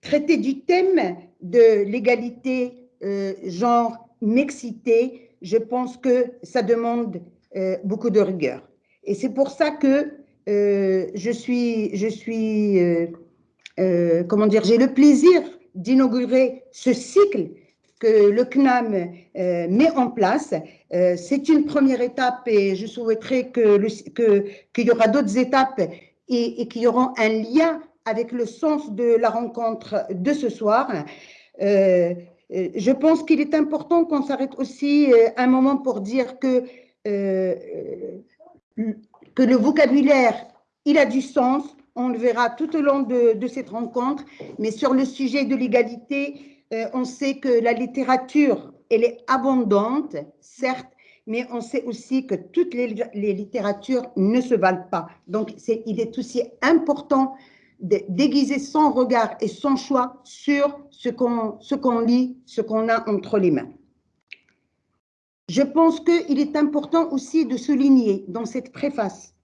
traiter du thème de l'égalité euh, genre mixité, je pense que ça demande euh, beaucoup de rigueur. Et c'est pour ça que euh, je suis, je suis comment dire, j'ai le plaisir d'inaugurer ce cycle que le CNAM met en place. c'est une première étape et je souhaiterais qu'il que, qu'il y aura d'autres étapes et, et qu'il y aura un lien avec le sens de la rencontre de ce soir. Euh, euh, je pense qu'il est important qu'on s'arrête aussi euh, un moment pour dire que, que le vocabulaire, il a du sens, on le verra tout au long de, cette rencontre, mais sur le sujet de l'égalité, on sait que la littérature, elle est abondante, certes, mais on sait aussi que toutes les littératures ne se valent pas. Donc, il est aussi important déguiser son regard et son choix sur ce qu'on lit, ce qu'on a entre les mains. Je pense qu'il est important aussi de souligner dans cette préface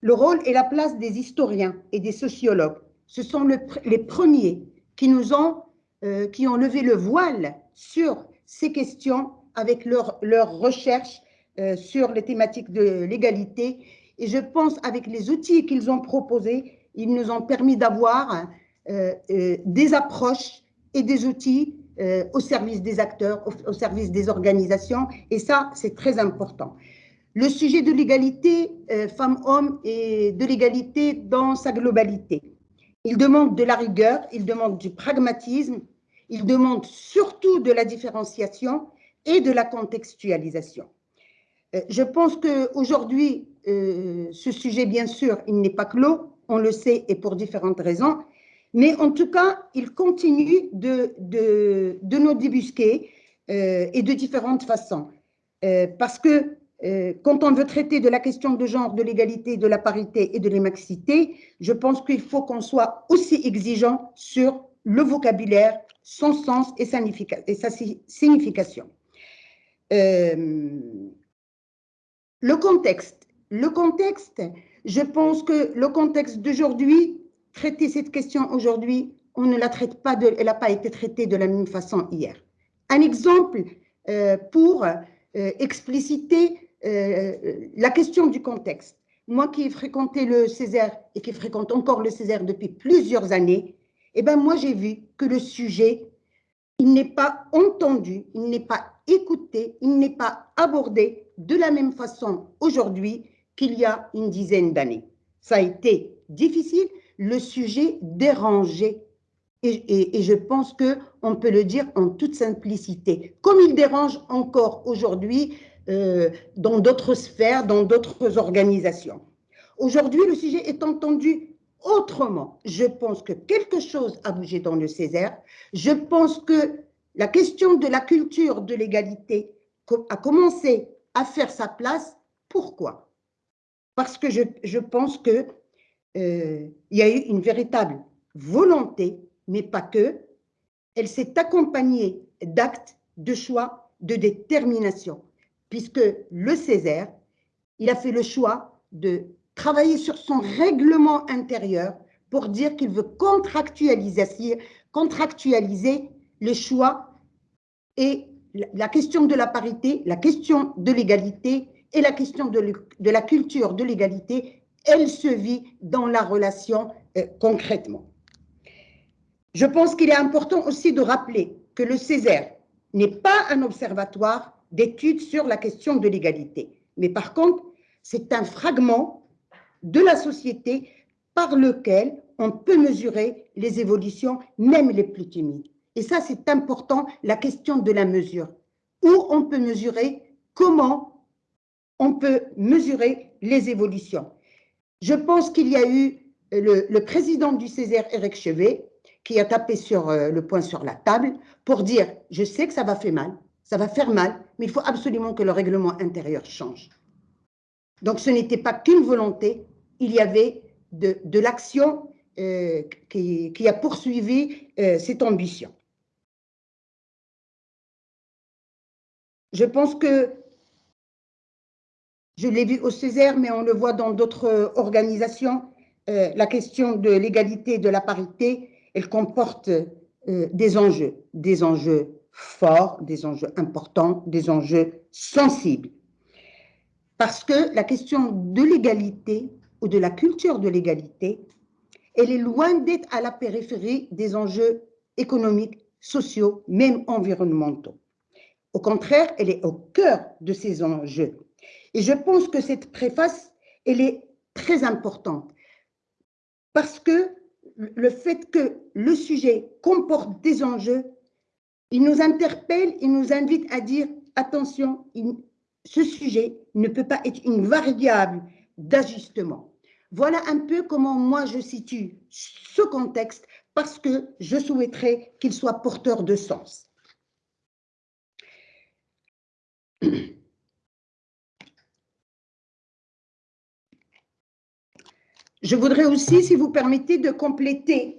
le rôle et la place des historiens et des sociologues. Ce sont les premiers qui nous ont, euh, qui ont levé le voile sur ces questions avec leurs leur recherches euh, sur les thématiques de l'égalité. Et je pense avec les outils qu'ils ont proposés, ils nous ont permis d'avoir euh, euh, des approches et des outils euh, au service des acteurs, au, service des organisations, et ça, c'est très important. Le sujet de l'égalité femmes-hommes et de l'égalité dans sa globalité. Il demande de la rigueur, il demande du pragmatisme, il demande surtout de la différenciation et de la contextualisation. Je pense qu'aujourd'hui, ce sujet, bien sûr, il n'est pas clos, on le sait, et pour différentes raisons. Mais en tout cas, il continue de, de, nous débusquer euh, et de différentes façons. Euh, parce que euh, quand on veut traiter de la question de genre, de l'égalité, de la parité et de l'émaxité, je pense qu'il faut qu'on soit aussi exigeant sur le vocabulaire, son sens et sa signification. le contexte. Le contexte, je pense que le contexte d'aujourd'hui, traiter cette question aujourd'hui, on ne la pas, de, elle n'a pas été traitée de la même façon hier. Un exemple euh, pour euh, expliciter euh, la question du contexte. Moi qui ai fréquenté le Césaire et qui fréquente encore le Césaire depuis plusieurs années, eh ben moi j'ai vu que le sujet, il n'est pas entendu, il n'est pas écouté, il n'est pas abordé de la même façon aujourd'hui qu'il y a une dizaine d'années. Ça a été difficile, le sujet dérangé. Et, et, je pense qu'on peut le dire en toute simplicité, comme il dérange encore aujourd'hui euh, dans d'autres sphères, dans d'autres organisations. Aujourd'hui, le sujet est entendu autrement. Je pense que quelque chose a bougé dans le Césaire. Je pense que la question de la culture de l'égalité a commencé à faire sa place. Pourquoi? Parce que je, pense qu'il euh, y a eu une véritable volonté, mais pas que, elle s'est accompagnée d'actes, de choix, de détermination, puisque le Césaire, il a fait le choix de travailler sur son règlement intérieur pour dire qu'il veut contractualiser, contractualiser le choix et la question de la parité, la question de l'égalité et la question de, la culture de l'égalité, elle se vit dans la relation euh, concrètement. Je pense qu'il est important aussi de rappeler que le Césaire n'est pas un observatoire d'études sur la question de l'égalité, mais par contre, c'est un fragment de la société par lequel on peut mesurer les évolutions, même les plus timides. Et ça, c'est important, la question de la mesure, où on peut mesurer comment on peut mesurer les évolutions. Je pense qu'il y a eu le, président du Césaire, Eric Chevet, qui a tapé sur euh, le poing sur la table pour dire « je sais que ça va faire mal, ça va faire mal, mais il faut absolument que le règlement intérieur change ». Donc ce n'était pas qu'une volonté, il y avait de, l'action euh, qui, a poursuivi euh, cette ambition. Je pense que je l'ai vu au Césaire, mais on le voit dans d'autres euh, organisations. Euh, la question de l'égalité et de la parité, elle comporte euh, des enjeux, des enjeux forts, des enjeux importants, des enjeux sensibles. Parce que la question de l'égalité ou de la culture de l'égalité, elle est loin d'être à la périphérie des enjeux économiques, sociaux, même environnementaux. Au contraire, elle est au cœur de ces enjeux. Et je pense que cette préface, elle est très importante parce que le fait que le sujet comporte des enjeux, il nous interpelle, il nous invite à dire attention, ce sujet ne peut pas être une variable d'ajustement. Voilà un peu comment moi je situe ce contexte parce que je souhaiterais qu'il soit porteur de sens. Je voudrais aussi, si vous permettez, de compléter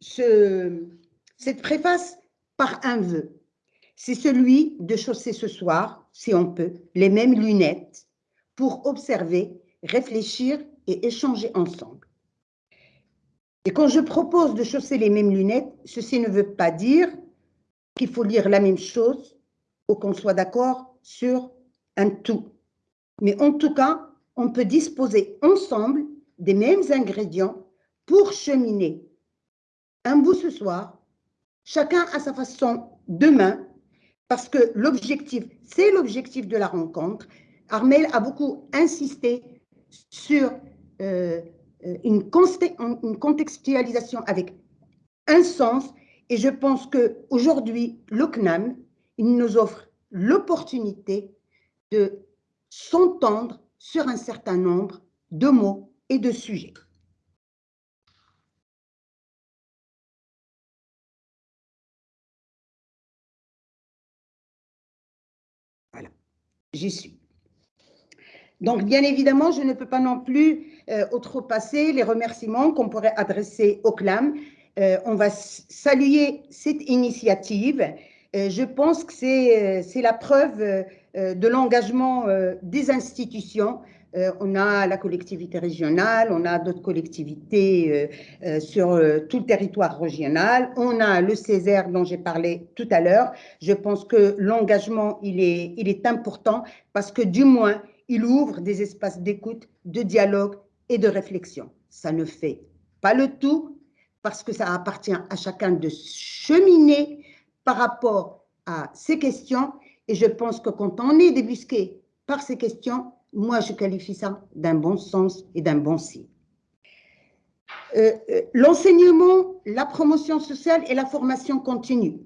cette préface par un vœu. C'est celui de chausser ce soir, si on peut, les mêmes lunettes pour observer, réfléchir et échanger ensemble. Et quand je propose de chausser les mêmes lunettes, ceci ne veut pas dire qu'il faut lire la même chose ou qu'on soit d'accord sur un tout. Mais en tout cas, on peut disposer ensemble des mêmes ingrédients pour cheminer un bout ce soir, chacun à sa façon demain, parce que l'objectif, c'est l'objectif de la rencontre. Armel a beaucoup insisté sur euh, une, une contextualisation avec un sens, et je pense qu'aujourd'hui, le CNAM, il nous offre l'opportunité de s'entendre sur un certain nombre de mots de sujets. Voilà, j'y suis. Donc, bien évidemment, je ne peux pas non plus euh, outrepasser les remerciements qu'on pourrait adresser au CLAM. Euh, on va saluer cette initiative. Euh, je pense que c'est la preuve de l'engagement des institutions euh, on a la collectivité régionale, on a d'autres collectivités euh, euh, sur tout le territoire régional, on a le Césaire dont j'ai parlé tout à l'heure. Je pense que l'engagement, il est, est important parce que du moins, il ouvre des espaces d'écoute, de dialogue et de réflexion. Ça ne fait pas le tout parce que ça appartient à chacun de cheminer par rapport à ces questions. Et je pense que quand on est débusqué par ces questions, moi, je qualifie ça d'un bon sens et d'un bon signe. Euh, euh, l'enseignement, la promotion sociale et la formation continue,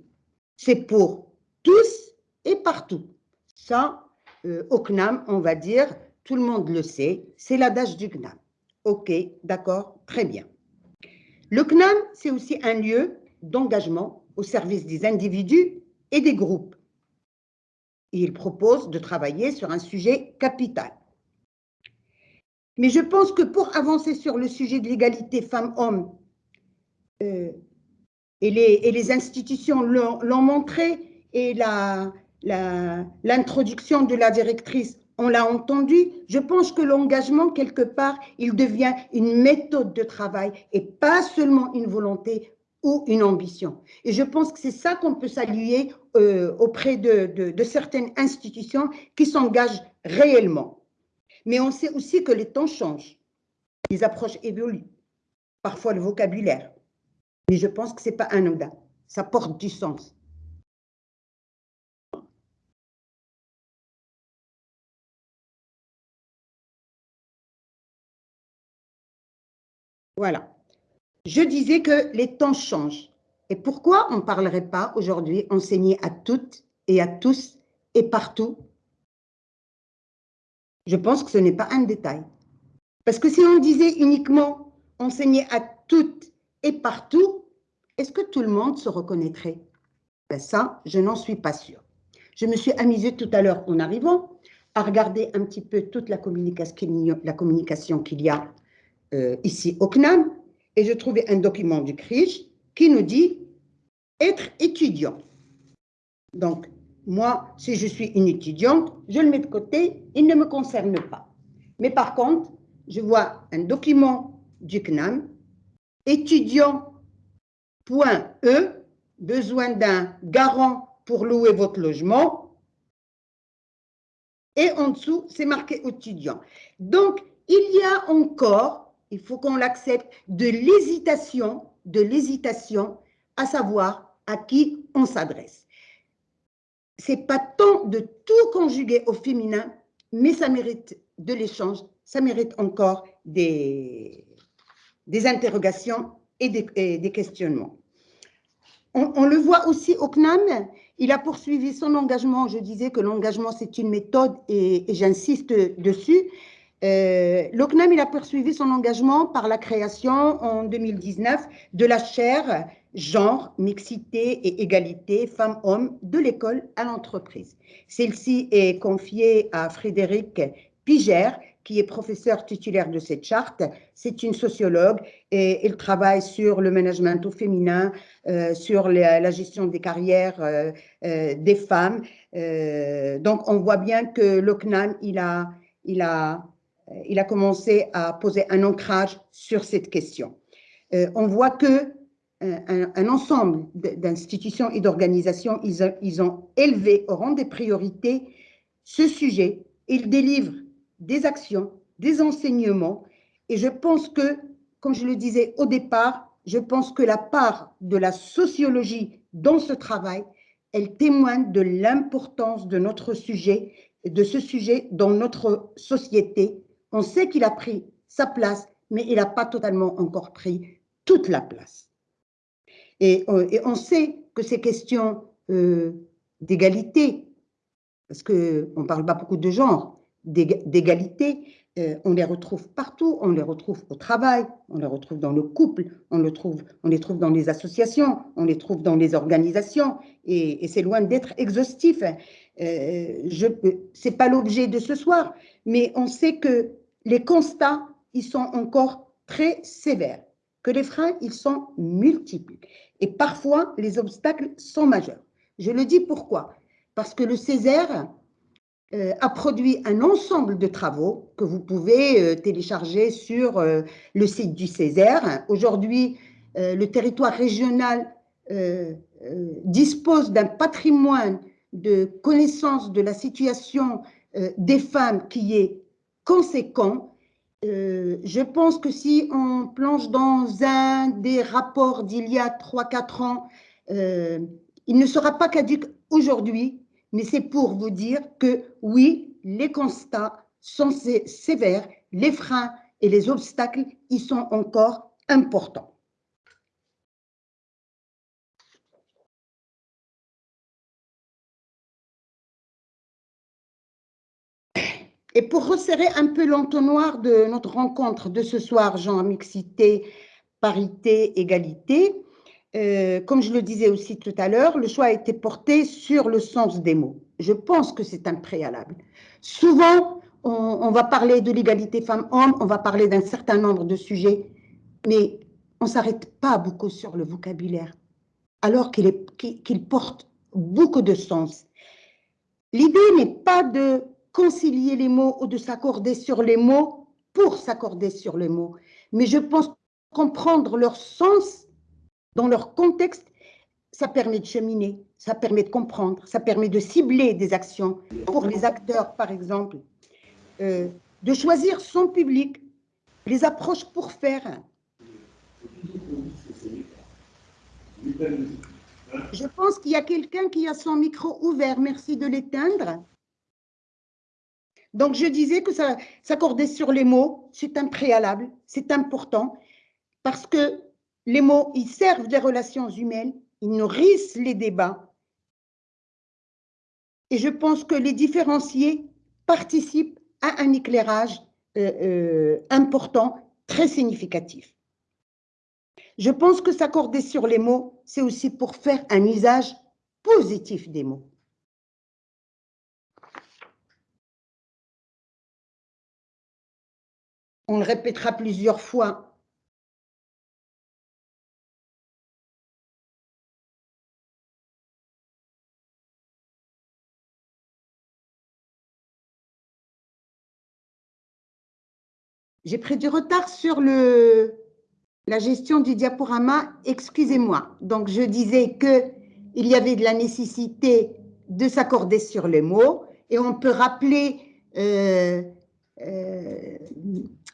c'est pour tous et partout. Ça, euh, au CNAM, on va dire, tout le monde le sait, c'est l'adage du CNAM. Ok, d'accord, très bien. Le CNAM, c'est aussi un lieu d'engagement au service des individus et des groupes il propose de travailler sur un sujet capital. Mais je pense que pour avancer sur le sujet de l'égalité femmes-hommes, euh, et, les, institutions l'ont montré, et l'introduction de la directrice, on l'a entendu, je pense que l'engagement, quelque part, il devient une méthode de travail et pas seulement une volonté ou une ambition. Et je pense que c'est ça qu'on peut saluer euh, auprès de, certaines institutions qui s'engagent réellement. Mais on sait aussi que les temps changent, les approches évoluent, parfois le vocabulaire. Mais je pense que ce n'est pas anodin, ça porte du sens. Voilà. Je disais que les temps changent. Et pourquoi on ne parlerait pas aujourd'hui enseigner à toutes et à tous et partout? Je pense que ce n'est pas un détail. Parce que si on disait uniquement enseigner à toutes et partout, est-ce que tout le monde se reconnaîtrait? Ben Ça, je n'en suis pas sûre. Je me suis amusée tout à l'heure en arrivant à regarder un petit peu toute la communication qu'il y a euh, ici au CNAM et je trouvais un document du CRIJ qui nous dit être étudiant. Donc, moi, si je suis une étudiante, je le mets de côté, il ne me concerne pas. Mais par contre, je vois un document du CNAM, étudiant.e, besoin d'un garant pour louer votre logement. Et en dessous, c'est marqué étudiant. Donc, il y a encore, il faut qu'on l'accepte, de l'hésitation, de l'hésitation à savoir à qui on s'adresse. C'est pas tant de tout conjuguer au féminin, mais ça mérite de l'échange, ça mérite encore des, des interrogations et des, questionnements. On, le voit aussi au CNAM, il a poursuivi son engagement. Je disais que l'engagement, c'est une méthode et, j'insiste dessus. Euh, a poursuivi son engagement par la création en 2019 de la chaire genre, mixité et égalité femmes-hommes de l'école à l'entreprise. Celle-ci est confiée à Frédéric Pigère, qui est professeur titulaire de cette charte. C'est une sociologue et elle travaille sur le management au féminin, euh, sur la, gestion des carrières euh, euh, des femmes. donc, on voit bien que l'OCNAM, il a, il, a, il a commencé à poser un ancrage sur cette question. on voit que un, ensemble d'institutions et d'organisations, ils ont élevé au rang des priorités ce sujet. Ils délivrent des actions, des enseignements. Et je pense que, comme je le disais au départ, je pense que la part de la sociologie dans ce travail, elle témoigne de l'importance de notre sujet, de ce sujet dans notre société. On sait qu'il a pris sa place, mais il n'a pas totalement encore pris toute la place. Et, euh, on sait que ces questions euh, d'égalité, parce qu'on ne parle pas beaucoup de genre, d'égalité, euh, on les retrouve partout, on les retrouve au travail, on les retrouve dans le couple, on, trouve, on les trouve dans les associations, on les trouve dans les organisations, et, c'est loin d'être exhaustif. Euh, Ce n'est pas l'objet de ce soir, mais on sait que les constats, ils sont encore très sévères, que les freins, ils sont multiples, et parfois les obstacles sont majeurs. Je le dis pourquoi Parce que le Césaire, euh, a produit un ensemble de travaux que vous pouvez euh, télécharger sur euh, le site du Césaire. Aujourd'hui, le territoire régional dispose d'un patrimoine de connaissance de la situation des femmes qui est conséquent. je pense que si on plonge dans un des rapports d'il y a 3-4 ans, il ne sera pas caduque aujourd'hui mais c'est pour vous dire que oui, les constats sont sévères, les freins et les obstacles, ils sont encore importants. Et pour resserrer un peu l'entonnoir de notre rencontre de ce soir, genre mixité, parité, égalité, euh, comme je le disais aussi tout à l'heure, le choix a été porté sur le sens des mots. Je pense que c'est un préalable. Souvent, on, va parler de l'égalité femmes-hommes, on va parler d'un certain nombre de sujets, mais on ne s'arrête pas beaucoup sur le vocabulaire, alors qu'il porte beaucoup de sens. L'idée n'est pas de concilier les mots ou de s'accorder sur les mots pour s'accorder sur les mots, mais je pense comprendre leur sens dans leur contexte, ça permet de cheminer, ça permet de comprendre, ça permet de cibler des actions pour les acteurs, par exemple, euh, de choisir son public, les approches pour faire. Je pense qu'il y a quelqu'un qui a son micro ouvert. Merci de l'éteindre. Donc, je disais que s'accorder sur les mots, c'est un préalable, c'est important, parce que les mots, ils servent des relations humaines, ils nourrissent les débats. Et je pense que les différencier participent à un éclairage euh, euh, important, très significatif. Je pense que s'accorder sur les mots, c'est aussi pour faire un usage positif des mots. On le répétera plusieurs fois J'ai pris du retard sur le, la gestion du diaporama, excusez-moi. Donc, je disais qu'il y avait de la nécessité de s'accorder sur les mots et on peut rappeler euh, euh,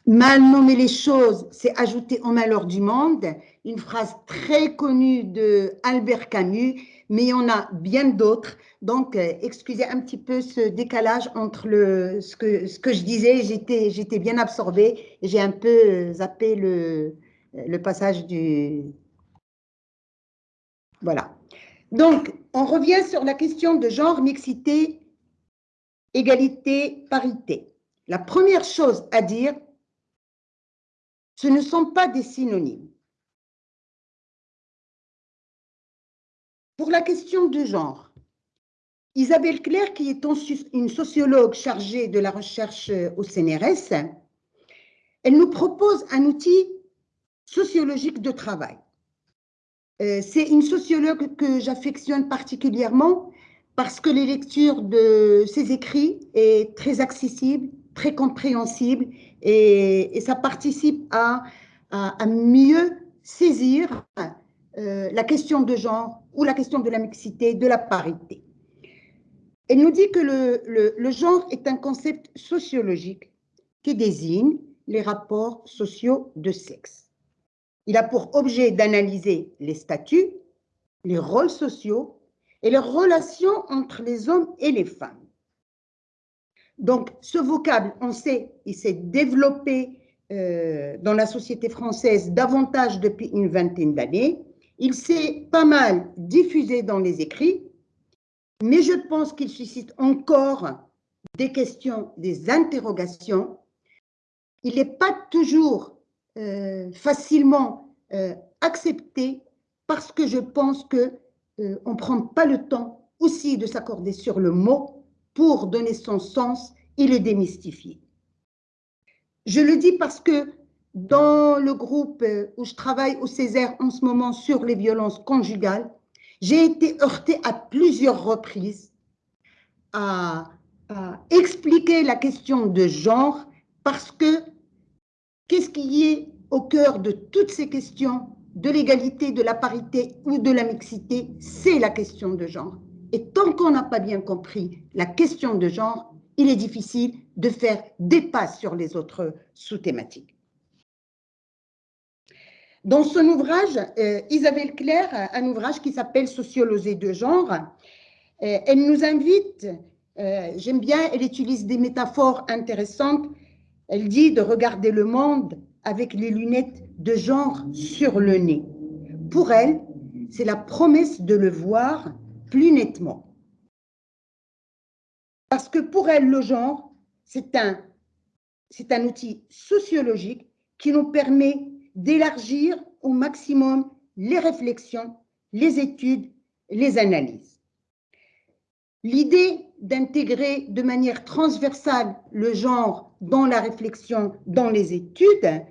mal nommer les choses, c'est ajouter au malheur du monde, une phrase très connue de Albert Camus, mais il y en a bien d'autres. Donc, euh, excusez un petit peu ce décalage entre le, ce, que, ce que je disais, j'étais bien absorbée j'ai un peu zappé le, le passage du... Voilà. Donc, on revient sur la question de genre, mixité, égalité, parité. La première chose à dire, ce ne sont pas des synonymes. Pour la question de genre, Isabelle Claire, qui est une sociologue chargée de la recherche au CNRS, elle nous propose un outil sociologique de travail. Euh, c'est une sociologue que j'affectionne particulièrement parce que les lectures de ses écrits est très accessible, très compréhensible et, ça participe à, mieux saisir euh, la question de genre ou la question de la mixité, de la parité. Elle nous dit que le genre est un concept sociologique qui désigne les rapports sociaux de sexe. Il a pour objet d'analyser les statuts, les rôles sociaux et les relations entre les hommes et les femmes. Donc, ce vocable, on sait, il s'est développé euh, dans la société française davantage depuis une vingtaine d'années. Il s'est pas mal diffusé dans les écrits, mais je pense qu'il suscite encore des questions, des interrogations. Il n'est pas toujours euh, facilement euh, accepté parce que je pense qu'on on ne prend pas le temps aussi de s'accorder sur le mot pour donner son sens et le démystifier. Je le dis parce que dans le groupe où je travaille au Césaire en ce moment sur les violences conjugales, j'ai été heurtée à plusieurs reprises à, à, expliquer la question de genre parce que Qu'est-ce qui est au cœur de toutes ces questions de l'égalité, de la parité ou de la mixité? C'est la question de genre. Et tant qu'on n'a pas bien compris la question de genre, il est difficile de faire des pas sur les autres sous-thématiques. Dans son ouvrage, euh, Isabelle Claire, un ouvrage qui s'appelle Sociologie de genre, euh, elle nous invite, euh, j'aime bien, elle utilise des métaphores intéressantes, elle dit de regarder le monde avec les lunettes de genre sur le nez. Pour elle, c'est la promesse de le voir plus nettement. Parce que pour elle, le genre, c'est un, un outil sociologique qui nous permet d'élargir au maximum les réflexions, les études, les analyses. L'idée d'intégrer de manière transversale le genre dans la réflexion, dans les études,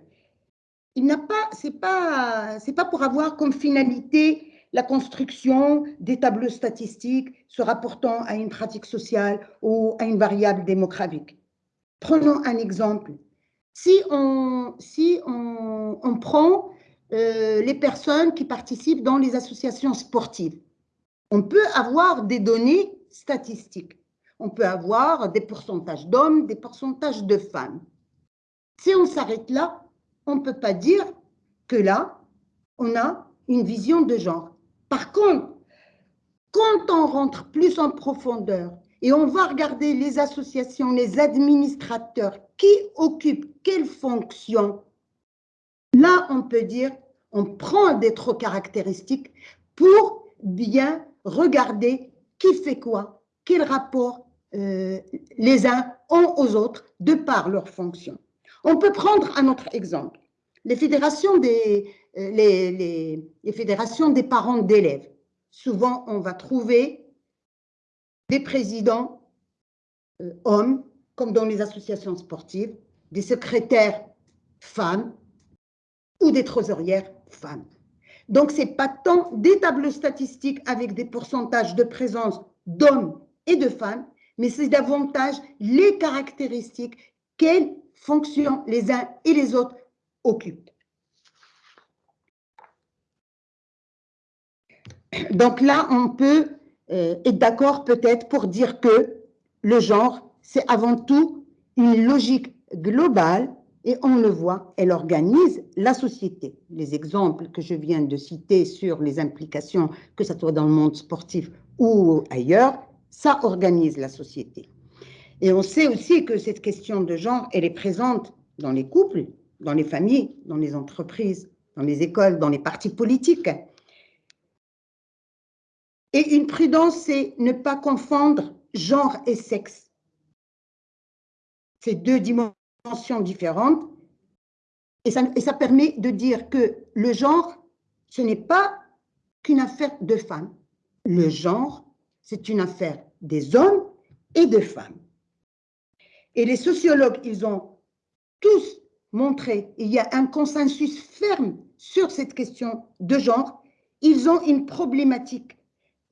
il n'a pas, pas, pas pour avoir comme finalité la construction des tableaux statistiques se rapportant à une pratique sociale ou à une variable démographique. Prenons un exemple. Si on, si on, on prend euh, les personnes qui participent dans les associations sportives, on peut avoir des données statistiques. On peut avoir des pourcentages d'hommes, des pourcentages de femmes. Si on s'arrête là, on ne peut pas dire que là, on a une vision de genre. Par contre, quand on rentre plus en profondeur et on va regarder les associations, les administrateurs, qui occupent quelles fonctions, là, on peut dire, on prend des trop caractéristiques pour bien regarder qui fait quoi, quel rapport euh, les uns ont aux autres de par leur fonction. On peut prendre un autre exemple. Les fédérations des, euh, les, fédérations des parents d'élèves. Souvent, on va trouver des présidents euh, hommes, comme dans les associations sportives, des secrétaires femmes ou des trésorières femmes. Donc, ce n'est pas tant des tableaux statistiques avec des pourcentages de présence d'hommes et de femmes, mais c'est davantage les caractéristiques, quelles fonctions les uns et les autres occupent. Donc là, on peut euh, être d'accord peut-être pour dire que le genre, c'est avant tout une logique globale et on le voit, elle organise la société. Les exemples que je viens de citer sur les implications, que ce soit dans le monde sportif ou ailleurs, ça organise la société. Et on sait aussi que cette question de genre, elle est présente dans les couples, dans les familles, dans les entreprises, dans les écoles, dans les partis politiques. Et une prudence, c'est ne pas confondre genre et sexe. C'est deux dimensions différentes. Et ça, et ça permet de dire que le genre, ce n'est pas qu'une affaire de femmes. Le genre, c'est une affaire des hommes et de femmes. Et les sociologues, ils ont tous montré, il y a un consensus ferme sur cette question de genre, ils ont une problématique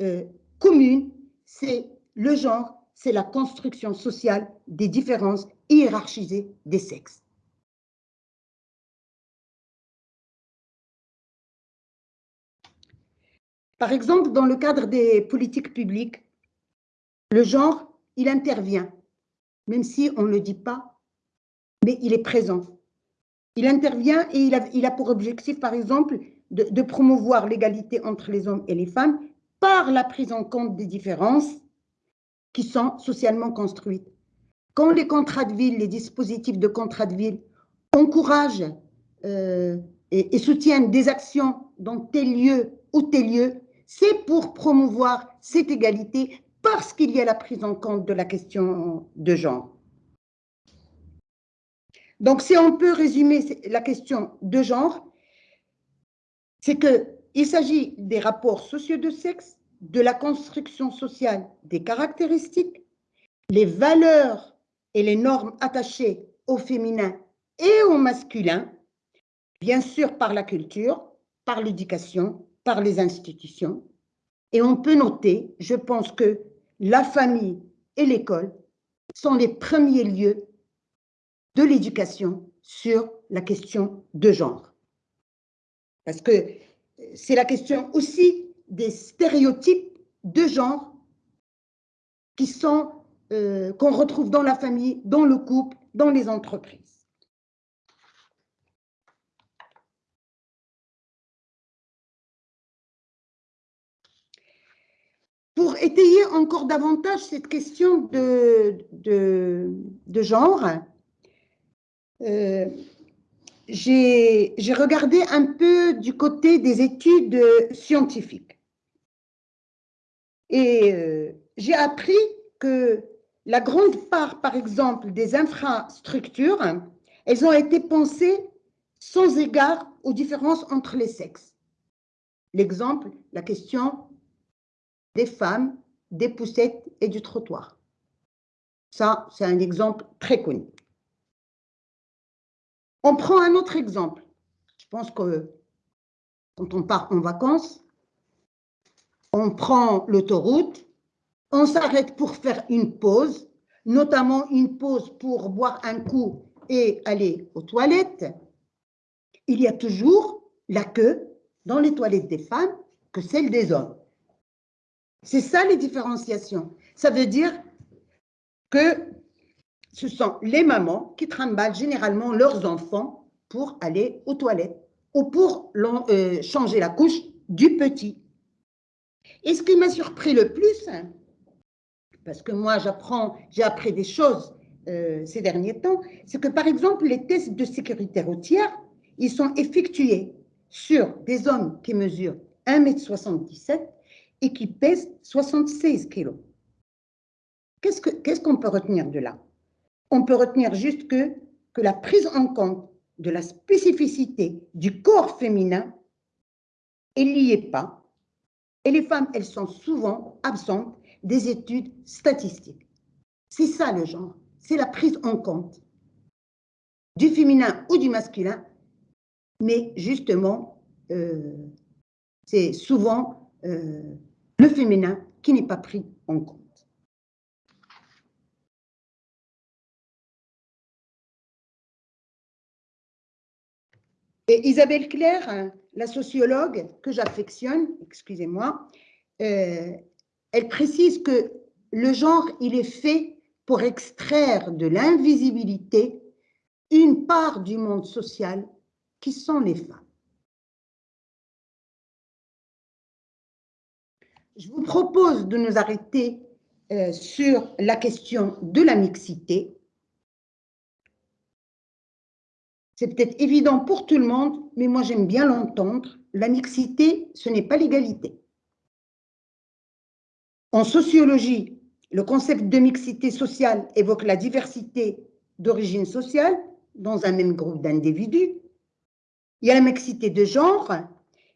euh, commune, c'est le genre, c'est la construction sociale des différences hiérarchisées des sexes. Par exemple, dans le cadre des politiques publiques, le genre, il intervient, même si on ne le dit pas, mais il est présent. Il intervient et il a, pour objectif, par exemple, de promouvoir l'égalité entre les hommes et les femmes par la prise en compte des différences qui sont socialement construites. Quand les contrats de ville, les dispositifs de contrats de ville encouragent euh, et, et, soutiennent des actions dans tel lieu ou tel lieu, c'est pour promouvoir cette égalité parce qu'il y a la prise en compte de la question de genre. Donc, si on peut résumer la question de genre, c'est qu'il s'agit des rapports sociaux de sexe, de la construction sociale des caractéristiques, les valeurs et les normes attachées au féminin et au masculin, bien sûr par la culture, par l'éducation, par les institutions. Et on peut noter, je pense que la famille et l'école sont les premiers lieux de l'éducation sur la question de genre. Parce que c'est la question aussi des stéréotypes de genre euh, qu'on retrouve dans la famille, dans le couple, dans les entreprises. Pour étayer encore davantage cette question de genre, euh, j'ai regardé un peu du côté des études scientifiques. Et euh, j'ai appris que la grande part, par exemple, des infrastructures, elles ont été pensées sans égard aux différences entre les sexes. L'exemple, la question des femmes, des poussettes et du trottoir. Ça, c'est un exemple très connu. On prend un autre exemple. Je pense que quand on part en vacances, on prend l'autoroute, on s'arrête pour faire une pause, notamment une pause pour boire un coup et aller aux toilettes. Il y a toujours la queue dans les toilettes des femmes que celle des hommes. C'est ça les différenciations. Ça veut dire que ce sont les mamans qui trimballent généralement leurs enfants pour aller aux toilettes ou pour euh, changer la couche du petit. Et ce qui m'a surpris le plus, parce que moi j'apprends, j'ai appris des choses euh, ces derniers temps, c'est que par exemple les tests de sécurité routière, ils sont effectués sur des hommes qui mesurent 1,77 m et qui pèsent 76 kg. Qu'est-ce qu'on peut retenir de là? On peut retenir juste que, la prise en compte de la spécificité du corps féminin, elle n'y est pas et les femmes, elles sont souvent absentes des études statistiques. C'est ça le genre, c'est la prise en compte du féminin ou du masculin, mais justement, euh, c'est souvent euh, le féminin qui n'est pas pris en compte. Isabelle Claire, la sociologue que j'affectionne, excusez-moi, euh, elle précise que le genre, il est fait pour extraire de l'invisibilité une part du monde social qui sont les femmes. Je vous propose de nous arrêter euh, sur la question de la mixité. C'est peut-être évident pour tout le monde, mais moi j'aime bien l'entendre. La mixité, ce n'est pas l'égalité. En sociologie, le concept de mixité sociale évoque la diversité d'origine sociale dans un même groupe d'individus. Il y a la mixité de genre,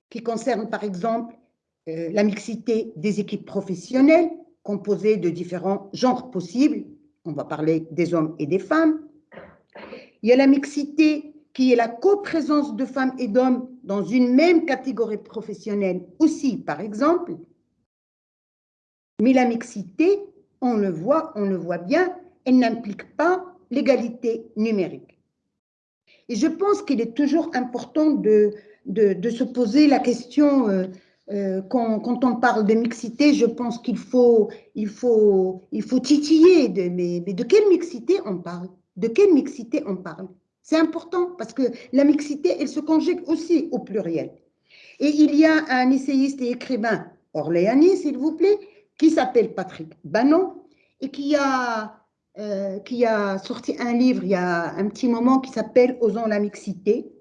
qui concerne par exemple euh, la mixité des équipes professionnelles, composées de différents genres possibles. On va parler des hommes et des femmes. Il y a la mixité qui est la coprésence de femmes et d'hommes dans une même catégorie professionnelle aussi, par exemple. Mais la mixité, on le voit, on le voit bien, elle n'implique pas l'égalité numérique. Et je pense qu'il est toujours important de, de, se poser la question, euh, euh, quand, quand, on parle de mixité, je pense qu'il faut, il faut, il faut titiller, de, mais, mais de quelle mixité on parle? De quelle mixité on parle? C'est important parce que la mixité, elle se conjugue aussi au pluriel. Et il y a un essayiste et écrivain orléanais, s'il vous plaît, qui s'appelle Patrick Bannon et qui a, euh, qui a sorti un livre il y a un petit moment qui s'appelle Osons la mixité.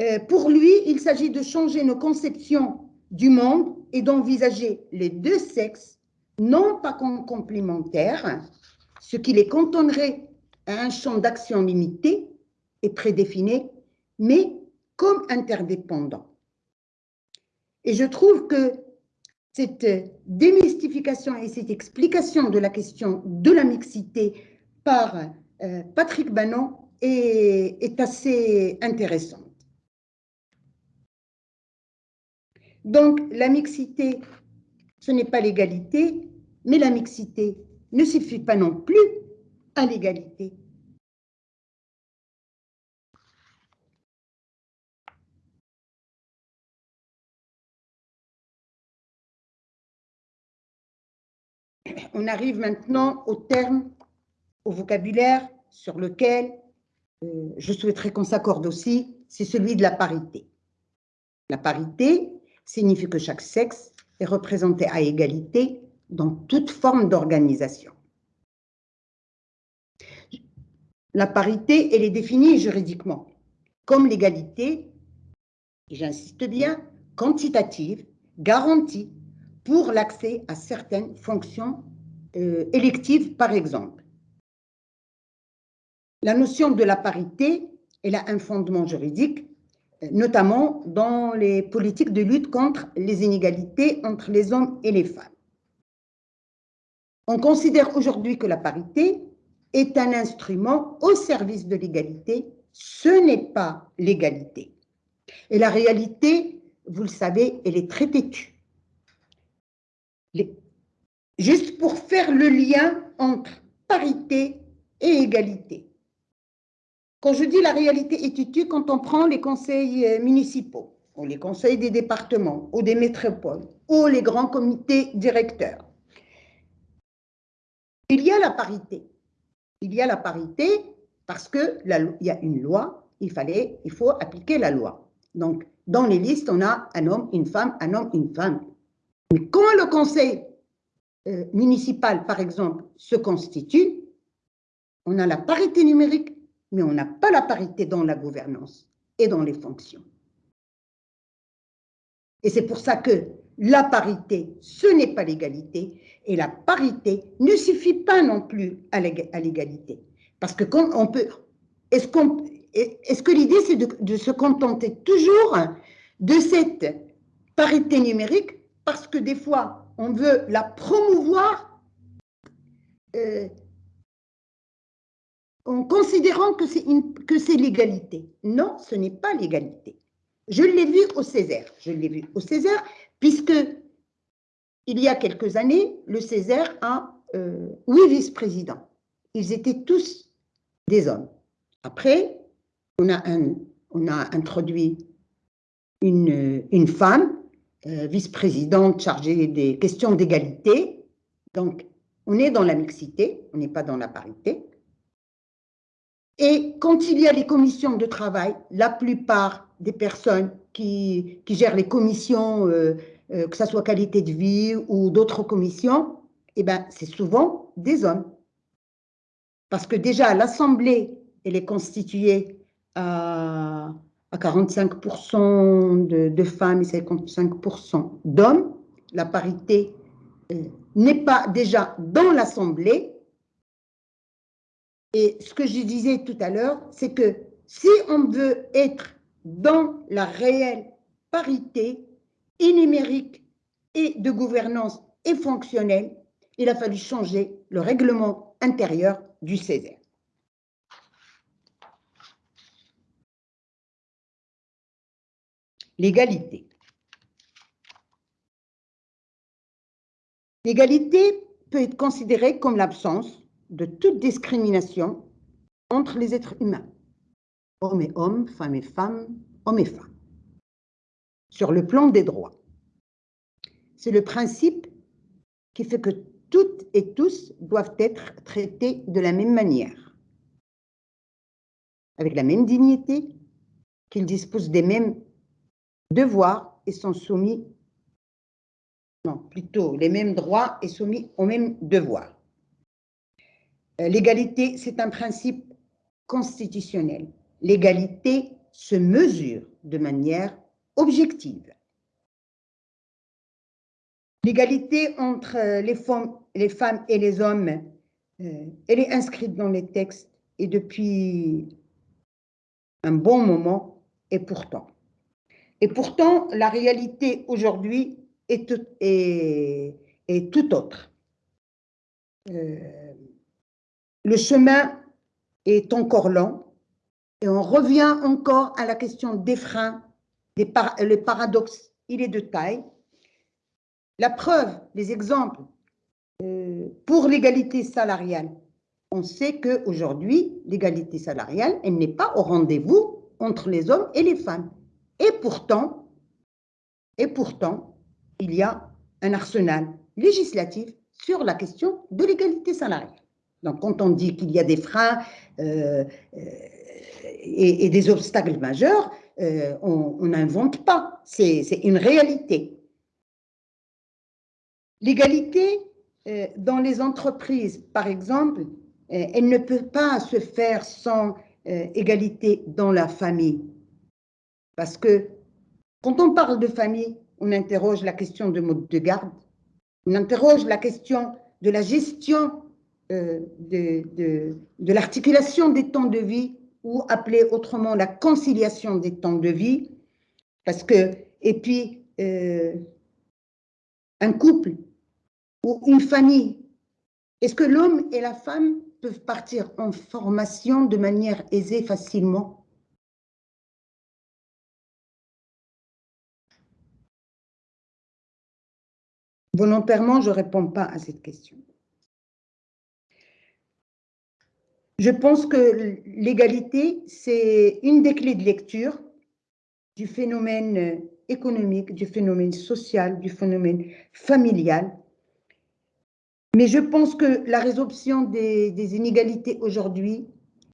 Euh, pour lui, il s'agit de changer nos conceptions du monde et d'envisager les deux sexes non pas comme complémentaires, ce qui les cantonnerait à un champ d'action limité et mais comme interdépendants. Et je trouve que cette démystification et cette explication de la question de la mixité par euh, Patrick Bannon est, assez intéressante. Donc, la mixité, ce n'est pas l'égalité, mais la mixité ne suffit pas non plus à l'égalité. on arrive maintenant au terme, au vocabulaire sur lequel euh, je souhaiterais qu'on s'accorde aussi, c'est celui de la parité. La parité signifie que chaque sexe est représenté à égalité dans toute forme d'organisation. La parité, elle est définie juridiquement comme l'égalité, j'insiste bien, quantitative, garantie pour l'accès à certaines fonctions euh, électives, par exemple. La notion de la parité, elle a un fondement juridique, euh, notamment dans les politiques de lutte contre les inégalités entre les hommes et les femmes. On considère aujourd'hui que la parité est un instrument au service de l'égalité. Ce n'est pas l'égalité. Et la réalité, vous le savez, elle est très têtue. Juste pour faire le lien entre parité et égalité. Quand je dis la réalité tue, quand on prend les conseils euh, municipaux, ou les conseils des départements, ou des métropoles, ou les grands comités directeurs, il y a la parité. Il y a la parité parce qu'il y a une loi, il, fallait, il faut appliquer la loi. Donc, dans les listes, on a un homme, une femme, un homme, une femme. Mais quand le conseil euh, municipal, par exemple, se constitue, on a la parité numérique, mais on n'a pas la parité dans la gouvernance et dans les fonctions. Et c'est pour ça que la parité, ce n'est pas l'égalité, et la parité ne suffit pas non plus à l'égalité. Parce que quand on peut, est-ce est-ce que l'idée c'est de, se contenter toujours de cette parité numérique parce que des fois on veut la promouvoir euh, en considérant que c'est l'égalité. Non, ce n'est pas l'égalité. Je l'ai vu au Césaire. Je l'ai vu au Césaire, puisque il y a quelques années, le Césaire a euh, huit vice-présidents. Ils étaient tous des hommes. Après, on a, on a introduit une, une femme, euh, vice-présidente chargée des questions d'égalité. Donc, on est dans la mixité, on n'est pas dans la parité. Et quand il y a les commissions de travail, la plupart des personnes qui, qui gèrent les commissions, euh, euh, que ce soit qualité de vie ou d'autres commissions, eh ben, c'est souvent des hommes. Parce que déjà, l'Assemblée, elle est constituée à, à 45% de, femmes et 55% d'hommes. La parité euh, n'est pas déjà dans l'Assemblée. Et ce que je disais tout à l'heure, c'est que si on veut être dans la réelle parité et numérique et de gouvernance et fonctionnelle, il a fallu changer le règlement intérieur du Césaire. L'égalité. L'égalité peut être considérée comme l'absence de toute discrimination entre les êtres humains, hommes et hommes, femmes et femmes, hommes et femmes, sur le plan des droits. C'est le principe qui fait que toutes et tous doivent être traités de la même manière, avec la même dignité, qu'ils disposent des mêmes devoirs et sont soumis, non, plutôt les mêmes droits et soumis aux mêmes devoirs. Euh, l'égalité, c'est un principe constitutionnel. L'égalité se mesure de manière objective. L'égalité entre les femmes, les femmes, et les hommes, euh, elle est inscrite dans les textes et depuis un bon moment, et pourtant. Et pourtant, la réalité aujourd'hui est, tout autre. Euh, le chemin est encore long et on revient encore à la question des freins, des le paradoxe, il est de taille. La preuve, les exemples euh, pour l'égalité salariale. On sait qu'aujourd'hui, l'égalité salariale, elle n'est pas au rendez-vous entre les hommes et les femmes. Et pourtant, il y a un arsenal législatif sur la question de l'égalité salariale. Donc, quand on dit qu'il y a des freins euh, euh, et, des obstacles majeurs, euh, on n'invente pas, c'est une réalité. L'égalité dans les entreprises, par exemple, elle ne peut pas se faire sans égalité dans la famille. Parce que quand on parle de famille, on interroge la question de mode de garde, on interroge la question de la gestion euh, de, de, l'articulation des temps de vie ou appelée autrement la conciliation des temps de vie. Parce que, et puis, euh, un couple ou une famille, est-ce que l'homme et la femme peuvent partir en formation de manière aisée facilement? Volontairement, je ne réponds pas à cette question. Je pense que l'égalité, c'est une des clés de lecture du phénomène économique, du phénomène social, du phénomène familial. Mais je pense que la résolution des, des inégalités aujourd'hui,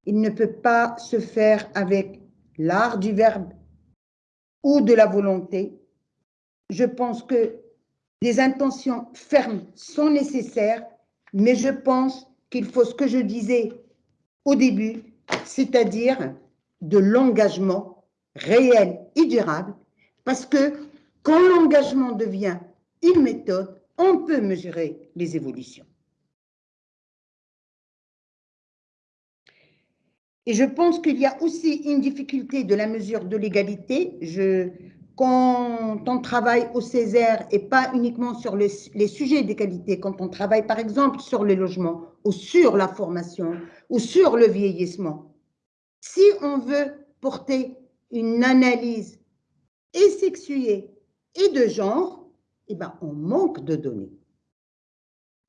il ne peut pas se faire avec l'art du verbe ou de la volonté. Je pense que des intentions fermes sont nécessaires, mais je pense qu'il faut ce que je disais au début, c'est-à-dire de l'engagement réel et durable, parce que quand l'engagement devient une méthode, on peut mesurer les évolutions. Et je pense qu'il y a aussi une difficulté de la mesure de l'égalité. Je, quand on travaille au Césaire et pas uniquement sur les, sujets d'égalité, quand on travaille par exemple sur le logement ou sur la formation ou sur le vieillissement, si on veut porter une analyse et sexuée et de genre, eh ben, on manque de données.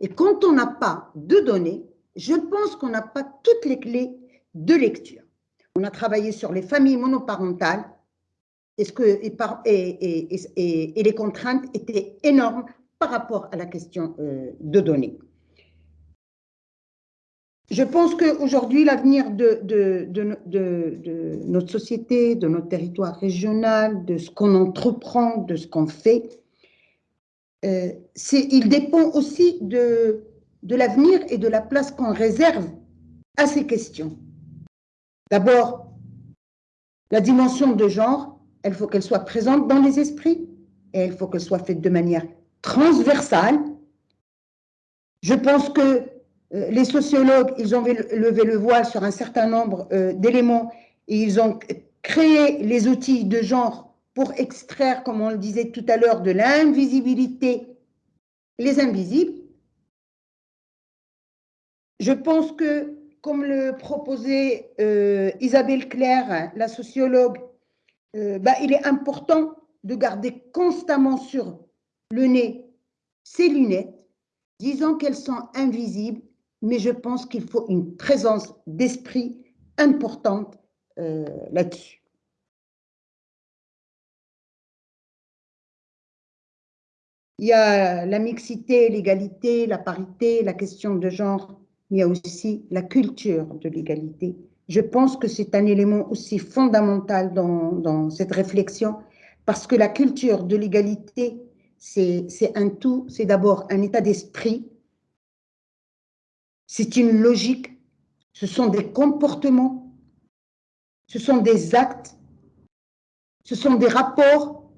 Et quand on n'a pas de données, je pense qu'on n'a pas toutes les clés de lecture. On a travaillé sur les familles monoparentales. Est-ce que, et, les contraintes étaient énormes par rapport à la question euh, de données. Je pense qu'aujourd'hui, l'avenir de, de, notre société, de notre territoire régional, de ce qu'on entreprend, de ce qu'on fait, euh, il dépend aussi de, l'avenir et de la place qu'on réserve à ces questions. D'abord, la dimension de genre, il faut qu'elle soit présente dans les esprits et il faut qu'elle soit faite de manière transversale. Je pense que euh, les sociologues, ils ont levé le voile sur un certain nombre euh, d'éléments et ils ont créé les outils de genre pour extraire, comme on le disait tout à l'heure, de l'invisibilité les invisibles. Je pense que, comme le proposait euh, Isabelle Claire, la sociologue, bah, il est important de garder constamment sur le nez ces lunettes, disant qu'elles sont invisibles mais je pense qu'il faut une présence d'esprit importante euh, là-dessus. Il y a la mixité, l'égalité, la parité, la question de genre, mais il y a aussi la culture de l'égalité. Je pense que c'est un élément aussi fondamental dans, cette réflexion, parce que la culture de l'égalité, c'est un tout, c'est d'abord un état d'esprit, c'est une logique, ce sont des comportements, ce sont des actes, ce sont des rapports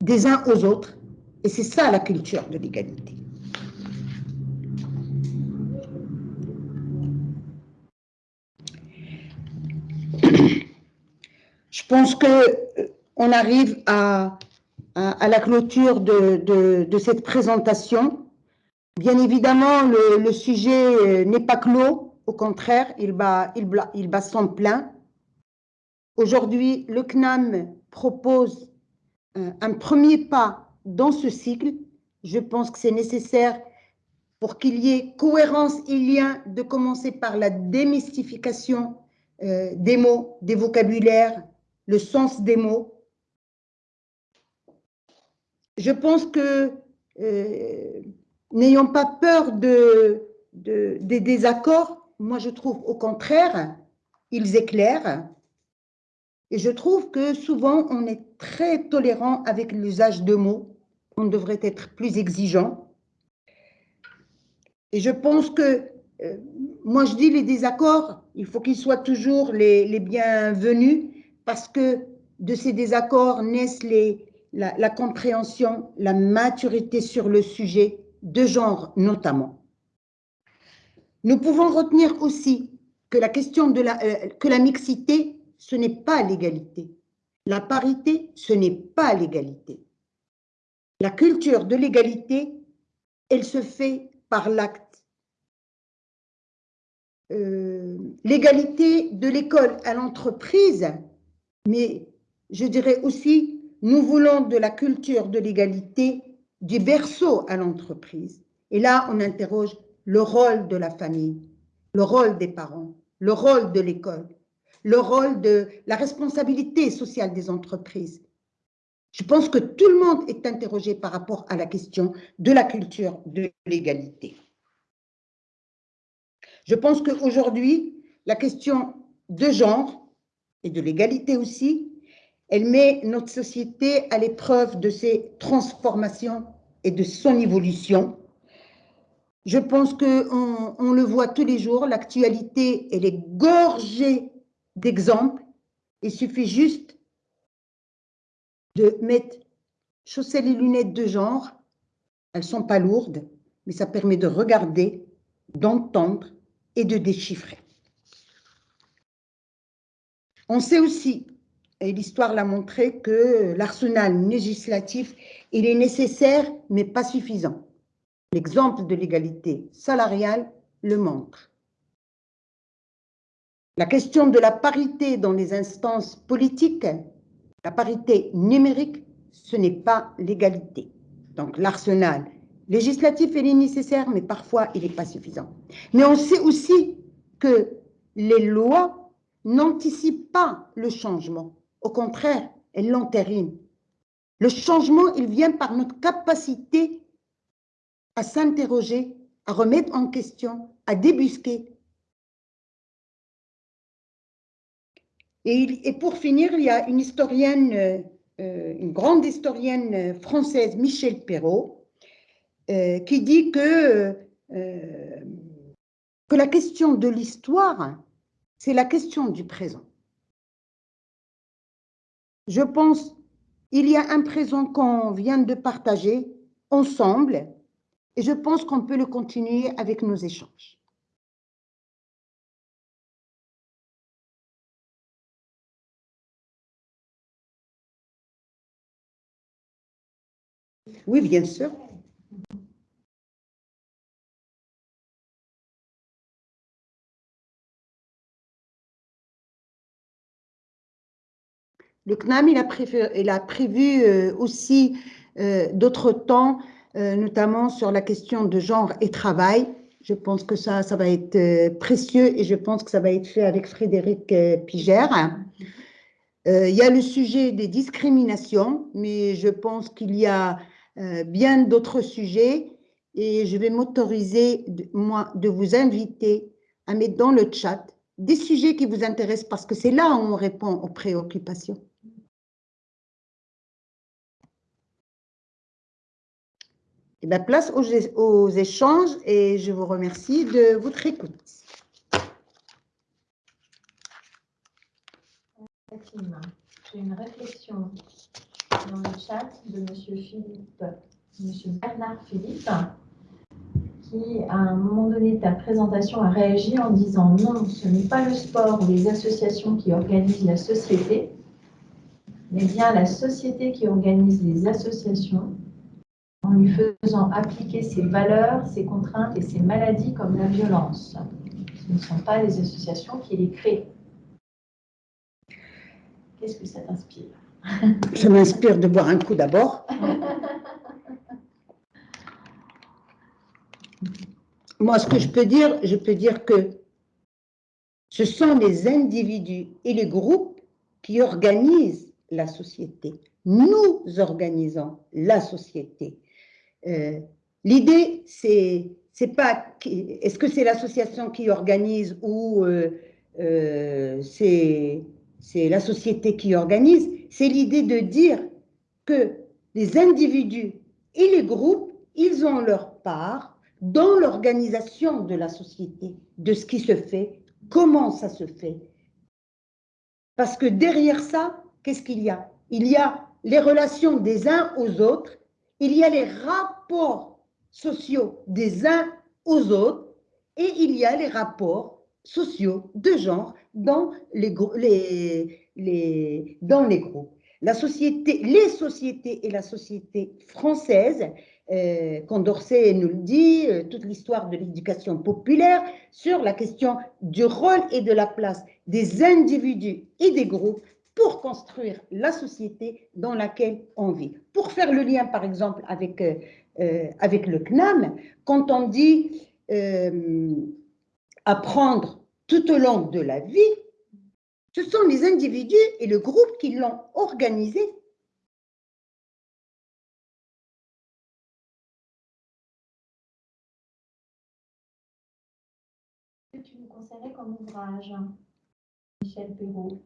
des uns aux autres. Et c'est ça la culture de l'égalité. Pense qu'on euh, arrive à, la clôture de cette présentation. Bien évidemment, le, sujet euh, n'est pas clos, au contraire, il bat, il, il plein. Aujourd'hui, le CNAM propose un, euh, un premier pas dans ce cycle. Je pense que c'est nécessaire pour qu'il y ait cohérence et lien de commencer par la démystification des mots, des vocabulaires, le sens des mots. Je pense que N'ayons pas peur de, des désaccords. Moi, je trouve au contraire, ils éclairent. Et je trouve que souvent, on est très tolérant avec l'usage de mots. On devrait être plus exigeant. Et je pense que, euh, moi je dis les désaccords, il faut qu'ils soient toujours les, les, bienvenus parce que de ces désaccords naissent la compréhension, la maturité sur le sujet de genre notamment. Nous pouvons retenir aussi que la question de la, euh, que la mixité, ce n'est pas l'égalité. La parité, ce n'est pas l'égalité. La culture de l'égalité, elle se fait par l'acte. Euh, l'égalité de l'école à l'entreprise, mais je dirais aussi, nous voulons de la culture de l'égalité du berceau à l'entreprise. Et là, on interroge le rôle de la famille, le rôle des parents, le rôle de l'école, le rôle de la responsabilité sociale des entreprises. Je pense que tout le monde est interrogé par rapport à la question de la culture de l'égalité. Je pense qu'aujourd'hui, la question de genre et de l'égalité aussi elle met notre société à l'épreuve de ses transformations et de son évolution. Je pense qu'on on le voit tous les jours, l'actualité, elle est gorgée d'exemples. Il suffit juste de mettre, chausser les lunettes de genre. Elles ne sont pas lourdes, mais ça permet de regarder, d'entendre et de déchiffrer. On sait aussi et l'histoire l'a montré que l'arsenal législatif, il est nécessaire, mais pas suffisant. L'exemple de l'égalité salariale le montre. La question de la parité dans les instances politiques, la parité numérique, ce n'est pas l'égalité. Donc l'arsenal législatif, il est nécessaire, mais parfois il n'est pas suffisant. Mais on sait aussi que les lois n'anticipe pas le changement. Au contraire, elle l'entérine. Le changement, il vient par notre capacité à s'interroger, à remettre en question, à débusquer. Et, pour finir, il y a une historienne, euh, une grande historienne française, Michel Perrault, euh, qui dit euh, que la question de l'histoire, c'est la question du présent. Je pense il y a un présent qu'on vient de partager ensemble et je pense qu'on peut le continuer avec nos échanges. Oui, bien sûr. Le CNAM, il a prévu, euh, aussi euh, d'autres temps, euh, notamment sur la question de genre et travail. Je pense que ça, ça va être précieux et je pense que ça va être fait avec Frédéric Pigère. il y a le sujet des discriminations, mais je pense qu'il y a bien d'autres sujets et je vais m'autoriser, moi, de vous inviter à mettre dans le chat des sujets qui vous intéressent parce que c'est là où on répond aux préoccupations. Et bien, place aux, échanges et je vous remercie de votre écoute. J'ai une réflexion dans le chat de M. Bernard Philippe, qui, à un moment donné de ta présentation, a réagi en disant non, ce n'est pas le sport ou les associations qui organisent la société, mais bien la société qui organise les associations en lui faisant appliquer ses valeurs, ses contraintes et ses maladies comme la violence. Ce ne sont pas les associations qui les créent. Qu'est-ce que ça t'inspire? Ça m'inspire de boire un coup d'abord. Moi, ce que je peux dire, je peux dire que ce sont les individus et les groupes qui organisent la société. Nous organisons la société. Euh, l'idée, c'est c'est pas est-ce que c'est l'association qui organise ou euh, euh, c'est la société qui organise, c'est l'idée de dire que les individus et les groupes, ils ont leur part dans l'organisation de la société, de ce qui se fait, comment ça se fait. Parce que derrière ça, qu'est-ce qu'il y a? Il y a les relations des uns aux autres il y a les rapports sociaux des uns aux autres et il y a les rapports sociaux de genre dans les, groupes. La société, les sociétés et la société française, euh, Condorcet nous le dit, euh, toute l'histoire de l'éducation populaire sur la question du rôle et de la place des individus et des groupes pour construire la société dans laquelle on vit. Pour faire le lien, par exemple, avec, euh, euh, avec le CNAM, quand on dit euh, apprendre tout au long de la vie, ce sont les individus et le groupe qui l'ont organisé. Que tu nous conseillerais comme ouvrage, Michel Perrault?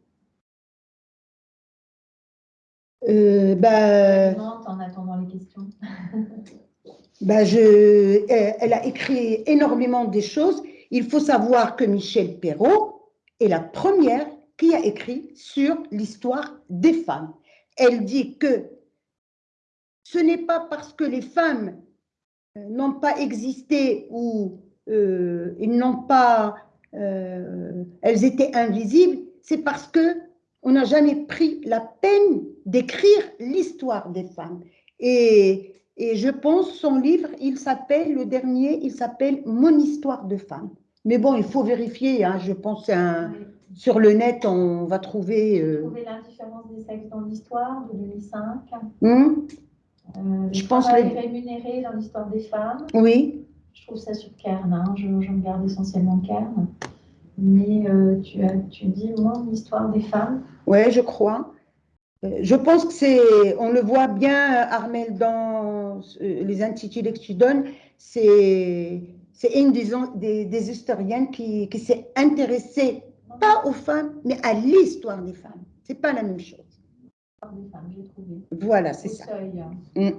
Euh, bah, en attendant les questions. bah je, elle a écrit énormément des choses. Il faut savoir que Michel Perrault est la première qui a écrit sur l'histoire des femmes. Elle dit que ce n'est pas parce que les femmes euh, n'ont pas existé ou euh, ils n'ont pas, euh, elles étaient invisibles, c'est parce que on n'a jamais pris la peine d'écrire l'histoire des femmes. Et, je pense son livre, il s'appelle, le dernier, il s'appelle Mon histoire de femme. Mais bon, il faut vérifier, hein, je pense un, sur le net, on va trouver... Euh, trouver l'indifférence des sexes dans l'histoire de 2005. Hum? Euh, je pense les... rémunéré dans l'histoire des femmes. Oui. Je trouve ça sur Kern, hein. je, je regarde essentiellement Kern. Mais euh, tu, as, tu dis mon histoire des femmes. Oui, je crois. Euh, je pense que c'est, on le voit bien, Armel, dans les intitulés que tu donnes, c'est une des, des, historiennes qui, qui s'est intéressée, pas aux femmes, mais à l'histoire des femmes. Ce n'est pas la même chose. Des femmes, j'ai trouvé. Voilà, c'est ça. Mm.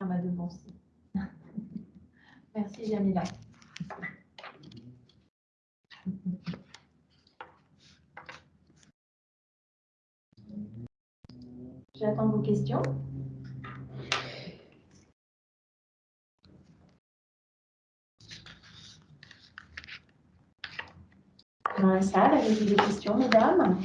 Ça m'a devancé. Merci, Jamila. J'attends vos questions. Dans la salle, avez-vous des questions, mesdames?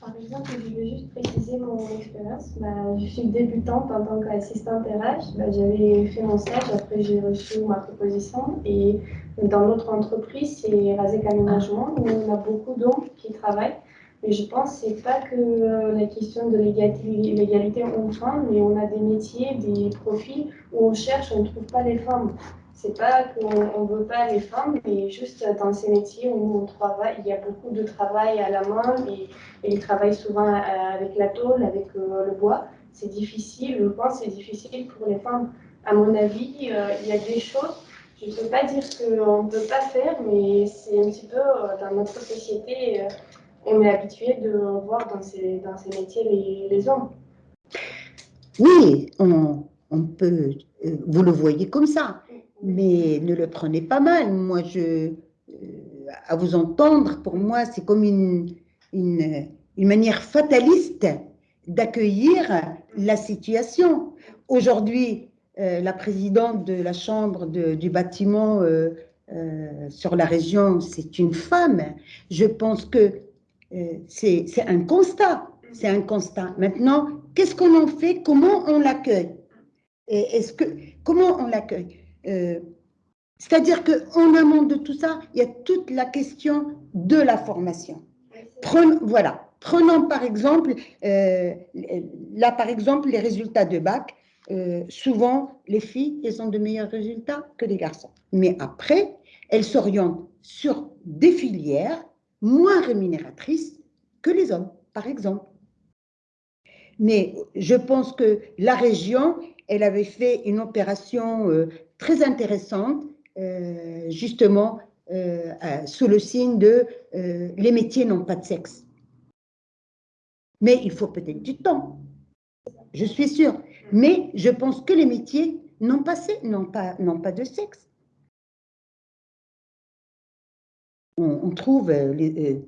Par exemple, je vais juste préciser mon expérience. Bah, je suis débutante en tant qu'assistante RH. Bah, J'avais fait mon stage, après j'ai reçu ma proposition. Et dans notre entreprise, c'est Razek Aménagement, où on a beaucoup d'hommes qui travaillent. Mais je pense que ce n'est pas que euh, la question de l'égalité homme-femme, mais on a des métiers, des profils où on cherche, on ne trouve pas les femmes. C'est pas qu'on ne veut pas les femmes, mais juste dans ces métiers où on travaille, il y a beaucoup de travail à la main et, ils travaillent souvent euh, avec la tôle, avec euh, le bois. C'est difficile, je pense c'est difficile pour les femmes. À mon avis, il y a des choses, je ne peux pas dire qu'on ne peut pas faire, mais c'est un petit peu dans notre société, on est habitué de voir dans ces, dans ces métiers les, les hommes. Oui, on, on peut, vous le voyez comme ça mais ne le prenez pas mal. Moi, je, euh, à vous entendre, pour moi, c'est comme une, une, manière fataliste d'accueillir la situation. Aujourd'hui, euh, la présidente de la chambre du bâtiment euh, sur la région, c'est une femme. Je pense que c'est un constat. C'est un constat. Maintenant, qu'est-ce qu'on en fait? Comment on l'accueille? Est-ce que comment on l'accueille? Euh, c'est-à-dire qu'en amont de tout ça, il y a toute la question de la formation. Prenons, voilà, prenons par exemple, euh, là par exemple, les résultats de bac. Euh, souvent, les filles, elles ont de meilleurs résultats que les garçons. Mais après, elles s'orientent sur des filières moins rémunératrices que les hommes, par exemple. Mais je pense que la région, elle avait fait une opération très intéressante, euh, justement, euh, sous le signe de euh, les métiers n'ont pas de sexe. Mais il faut peut-être du temps, je suis sûre. Mais je pense que les métiers n'ont pas de sexe. On, trouve les,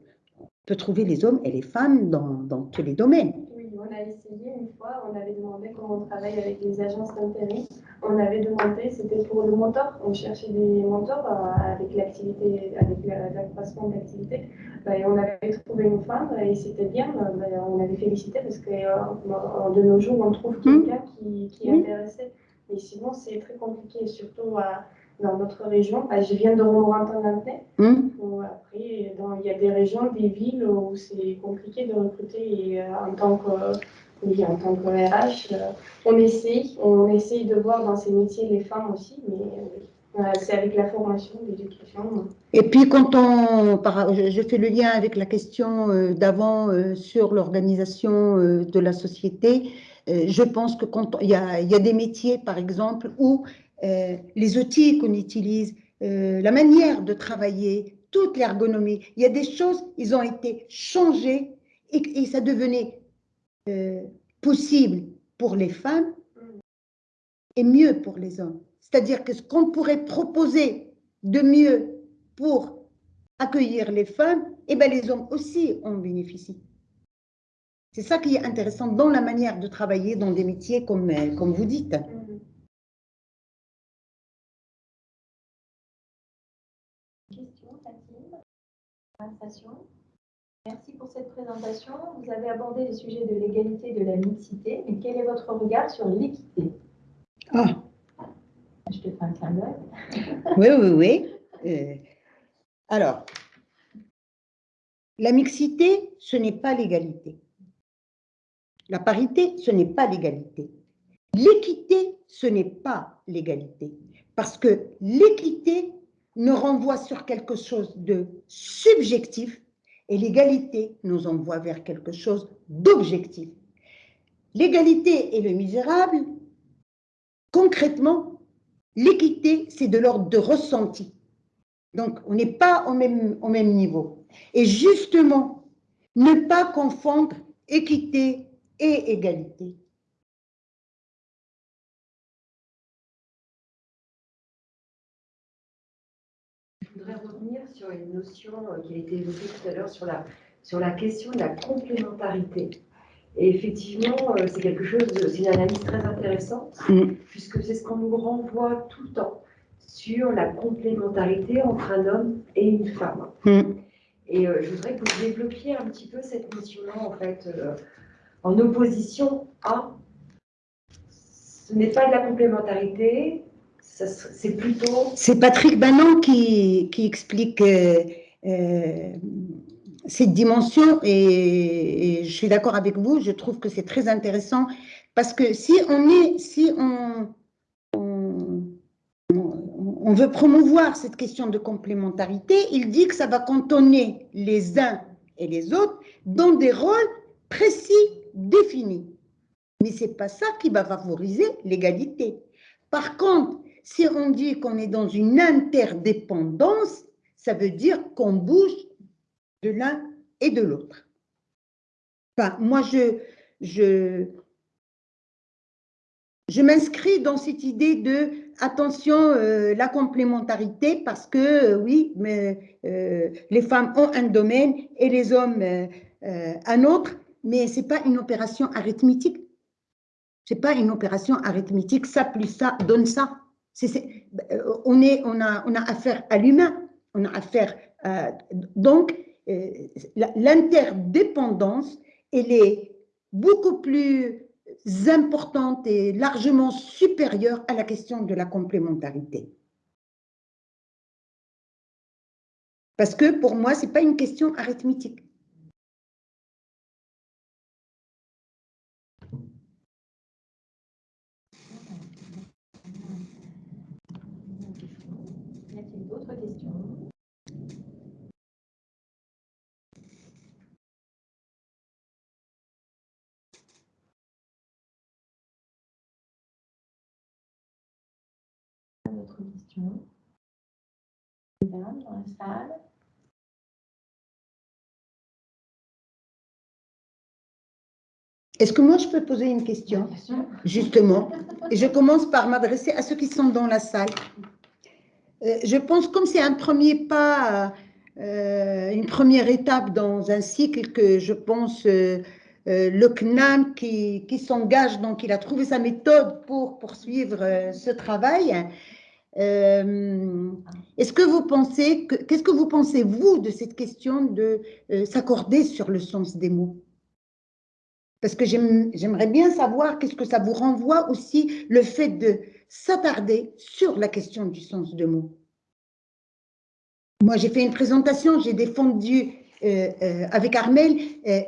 peut trouver les hommes et les femmes dans, dans tous les domaines on a essayé une fois, on avait demandé comment on travaille avec les agences d'intérim. On avait demandé, c'était pour le mentor, on cherchait des mentors euh, avec l'activité, avec l'accroissement de l'activité. Bah, et on avait trouvé une femme et c'était bien, euh, bah, on avait félicité parce que euh, de nos jours, on trouve hmm. quelqu'un qui, qui est intéressé. Mais sinon, c'est très compliqué, surtout à dans notre région. Bah, je viens de Romorantin-Nantais. Mmh. Après, il y a des régions, des villes où c'est compliqué de recruter. Et, euh, en tant que, oui, en tant que RH, euh, on essaye, on essaye de voir dans ces métiers les femmes aussi, mais euh, c'est avec la formation, l'éducation. Et puis, quand on, je fais le lien avec la question d'avant sur l'organisation de la société, je pense que quand il y, a, il y a des métiers, par exemple, où euh, les outils qu'on utilise, euh, la manière de travailler, toute l'ergonomie. Il y a des choses, ils ont été changées et, ça devenait euh, possible pour les femmes et mieux pour les hommes. C'est-à-dire que ce qu'on pourrait proposer de mieux pour accueillir les femmes, et eh bien les hommes aussi en bénéficient. C'est ça qui est intéressant dans la manière de travailler dans des métiers comme, comme vous dites. Merci pour cette présentation. Vous avez abordé les sujets de l'égalité et de la mixité, mais quel est votre regard sur l'équité? Ah Je te fais un clin d'œil. oui, oui, oui. Euh, alors, la mixité, ce n'est pas l'égalité. La parité, ce n'est pas l'égalité. L'équité, ce n'est pas l'égalité. Parce que l'équité nous renvoie sur quelque chose de subjectif et l'égalité nous envoie vers quelque chose d'objectif. L'égalité et le misérable, concrètement, l'équité, c'est de l'ordre de ressenti. Donc, on n'est pas au même, au même niveau. Et justement, ne pas confondre équité et égalité. Voudrais revenir sur une notion euh, qui a été évoquée tout à l'heure sur la, sur la question de la complémentarité. Et effectivement, euh, c'est quelque chose, c'est une analyse très intéressante, mm. puisque c'est ce qu'on nous renvoie tout le temps sur la complémentarité entre un homme et une femme. Mm. Et euh, je voudrais que vous développiez un petit peu cette notion-là, en fait, euh, en opposition à ce n'est pas de la complémentarité, c'est plutôt. C'est Patrick Bannon qui, qui explique euh, cette dimension et, je suis d'accord avec vous, je trouve que c'est très intéressant parce que si on est, si on, on veut promouvoir cette question de complémentarité, il dit que ça va cantonner les uns et les autres dans des rôles précis, définis. Mais ce n'est pas ça qui va favoriser l'égalité. Par contre, si on dit qu'on est dans une interdépendance, ça veut dire qu'on bouge de l'un et de l'autre. Enfin, moi, je, je, je m'inscris dans cette idée de attention, euh, la complémentarité, parce que euh, oui, mais, euh, les femmes ont un domaine et les hommes un autre, mais ce n'est pas une opération arithmétique. Ce n'est pas une opération arithmétique, ça plus ça donne ça. On, est, on, a, affaire à l'humain, on a affaire donc l'interdépendance, elle est beaucoup plus importante et largement supérieure à la question de la complémentarité. Parce que pour moi, ce n'est pas une question arithmétique. Y a-t-il d'autres questions d'autres questions dans la salle Est-ce que moi, je peux poser une question? Justement. Et je commence par m'adresser à ceux qui sont dans la salle. Euh, je pense comme c'est un premier pas, euh, une première étape dans un cycle que je pense euh, le CNAM qui, qui s'engage, donc il a trouvé sa méthode pour poursuivre ce travail. Euh, est-ce que vous pensez, qu'est-ce que vous pensez, vous, de cette question de euh, s'accorder sur le sens des mots? Parce que j'aimerais bien savoir qu'est-ce que ça vous renvoie aussi, le fait de s'attarder sur la question du sens des mots. Moi, j'ai fait une présentation, j'ai défendu euh, avec Armel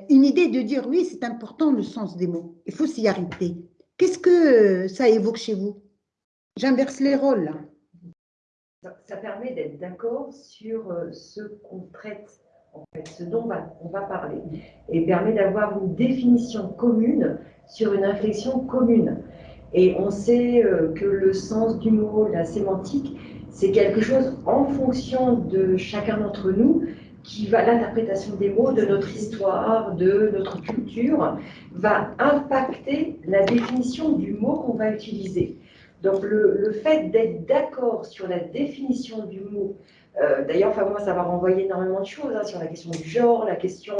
une idée de dire oui, c'est important le sens des mots, il faut s'y arrêter. Qu'est-ce que ça évoque chez vous? J'inverse les rôles là ça, permet d'être d'accord sur euh, ce qu'on traite, en fait, ce dont on va parler, et permet d'avoir une définition commune sur une réflexion commune. Et on sait euh, que le sens du mot, la sémantique, c'est quelque chose en fonction de chacun d'entre nous qui va, l'interprétation des mots, de notre histoire, de notre culture, va impacter la définition du mot qu'on va utiliser. Donc le, fait d'être d'accord sur la définition du mot, euh, d'ailleurs, enfin, moi, ça va renvoyer énormément de choses hein, sur la question du genre, la question,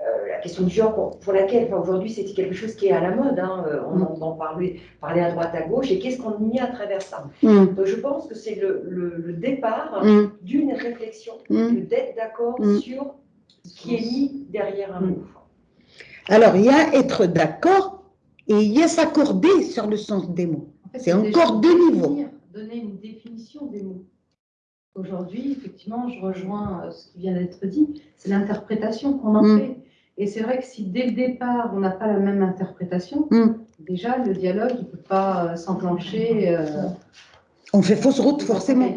euh, la question du genre pour, laquelle, enfin, aujourd'hui, c'est quelque chose qui est à la mode. Hein, euh, on mm. entend parler, parler à droite, à gauche, et qu'est-ce qu'on y a à travers ça? Mm. Donc, je pense que c'est le, départ mm. d'une réflexion, d'être d'accord sur ce qui est mis derrière un mot. Alors, il y a être d'accord et il y a s'accorder sur le sens des mots c'est encore deux niveaux. Donner une définition des mots. Aujourd'hui, effectivement, je rejoins euh, ce qui vient d'être dit, c'est l'interprétation qu'on en mm. fait. Et c'est vrai que si dès le départ, on n'a pas la même interprétation, mm. déjà, le dialogue ne peut pas euh, s'enclencher. Euh, On fait fausse route, C'est forcément. Non,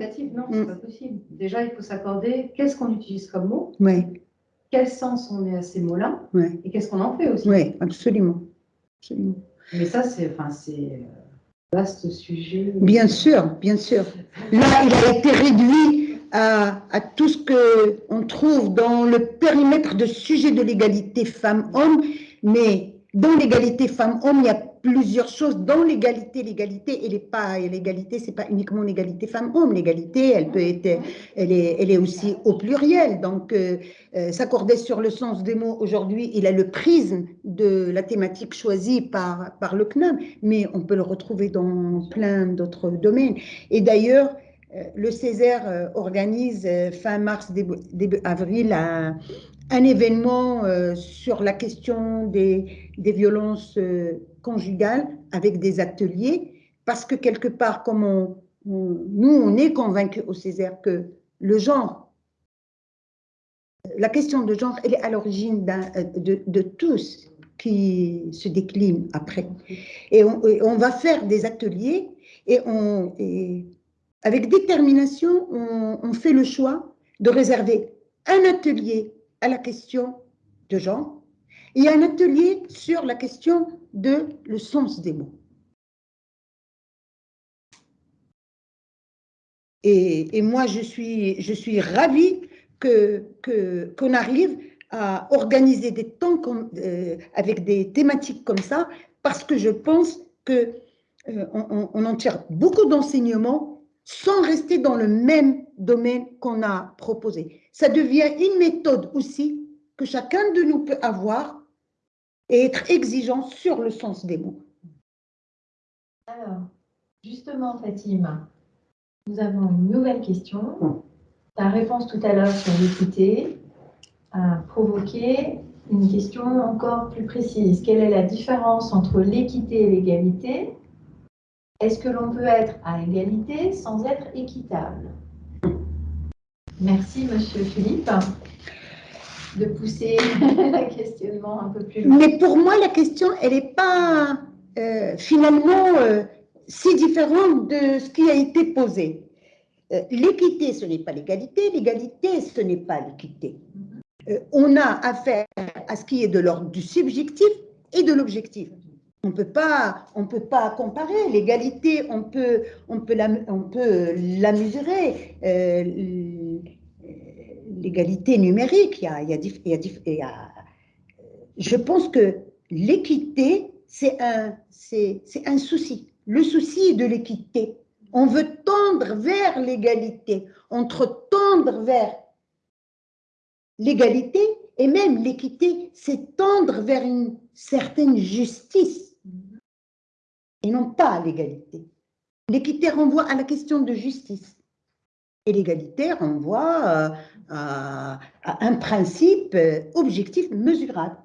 c'est Mm. pas possible. Déjà, il faut s'accorder qu'est-ce qu'on utilise comme mot, Oui, quel sens on met à ces mots-là, oui, et qu'est-ce qu'on en fait aussi. oui, absolument. absolument. Mais ça, c'est enfin, c'est Bien sûr, bien sûr. Là, il a été réduit à, à tout ce qu'on trouve dans le périmètre de sujet de l'égalité femmes-hommes, mais dans l'égalité femmes-hommes, il y a plusieurs choses. Dans l'égalité, l'égalité, elle n'est pas, l'égalité, c'est pas uniquement l'égalité femmes-hommes. L'égalité, elle peut être, elle est, elle est aussi au pluriel. Donc, euh, euh, s'accorder sur le sens des mots aujourd'hui, il a le prisme de la thématique choisie par, par le CNAM, mais on peut le retrouver dans plein d'autres domaines. Et d'ailleurs, euh, le Césaire organise fin mars, début, avril, un, un événement sur la question des, des violences conjugales avec des ateliers, parce que quelque part, comme nous, on est convaincus au Césaire que le genre, la question de genre, elle est à l'origine euh, de, de tout ce qui se décline après. Et on, va faire des ateliers et, avec détermination, on, on fait le choix de réserver un atelier à la question de genre et un atelier sur la question de le sens des mots. Et, moi, je suis, je suis ravie que, que, qu'on arrive à organiser des temps euh, avec des thématiques comme ça, parce que je pense que euh, on- on en tire beaucoup d'enseignements sans rester dans le même domaine qu'on a proposé. Ça devient une méthode aussi que chacun de nous peut avoir et être exigeant sur le sens des mots. Alors, justement, Fatima, nous avons une nouvelle question. Ta réponse tout à l'heure sur l'équité a provoqué une question encore plus précise. Quelle est la différence entre l'équité et l'égalité? Est-ce que l'on peut être à égalité sans être équitable? Merci, Monsieur Philippe, de pousser le questionnement un peu plus loin. Mais pour moi, la question, elle n'est pas euh, finalement euh, si différente de ce qui a été posé. Euh, l'équité, ce n'est pas l'égalité, l'égalité, ce n'est pas l'équité. Euh, on a affaire à ce qui est de l'ordre du subjectif et de l'objectif. On peut pas, on peut pas comparer. L'égalité, on peut, on peut la, on peut la mesurer. L'égalité numérique, il y a, je pense que l'équité, c'est un, c'est un souci. Le souci de l'équité. On veut tendre vers l'égalité. Entre tendre vers l'égalité et même l'équité, c'est tendre vers une certaine justice et non pas l'égalité. L'équité renvoie à la question de justice et l'égalité renvoie euh, à, à un principe euh, objectif mesurable.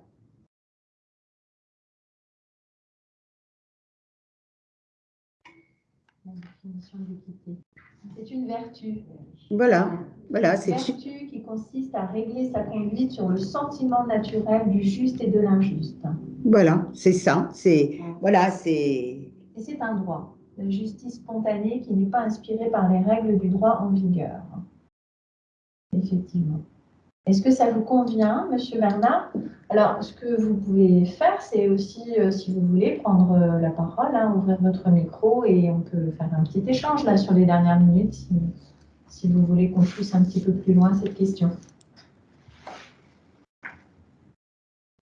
C'est une vertu. Voilà, voilà, Une c'est vertu qui consiste à régler sa conduite sur le sentiment naturel du juste et de l'injuste. voilà, c'est ça, c'est voilà, c'est Et c'est un droit, justice spontanée qui n'est pas inspirée par les règles du droit en vigueur. Effectivement. Est-ce que ça vous convient, Monsieur Bernard? Alors, ce que vous pouvez faire, c'est aussi, euh, si vous voulez, prendre euh, la parole, hein, ouvrir votre micro et on peut faire un petit échange là sur les dernières minutes, si, si vous voulez qu'on pousse un petit peu plus loin cette question.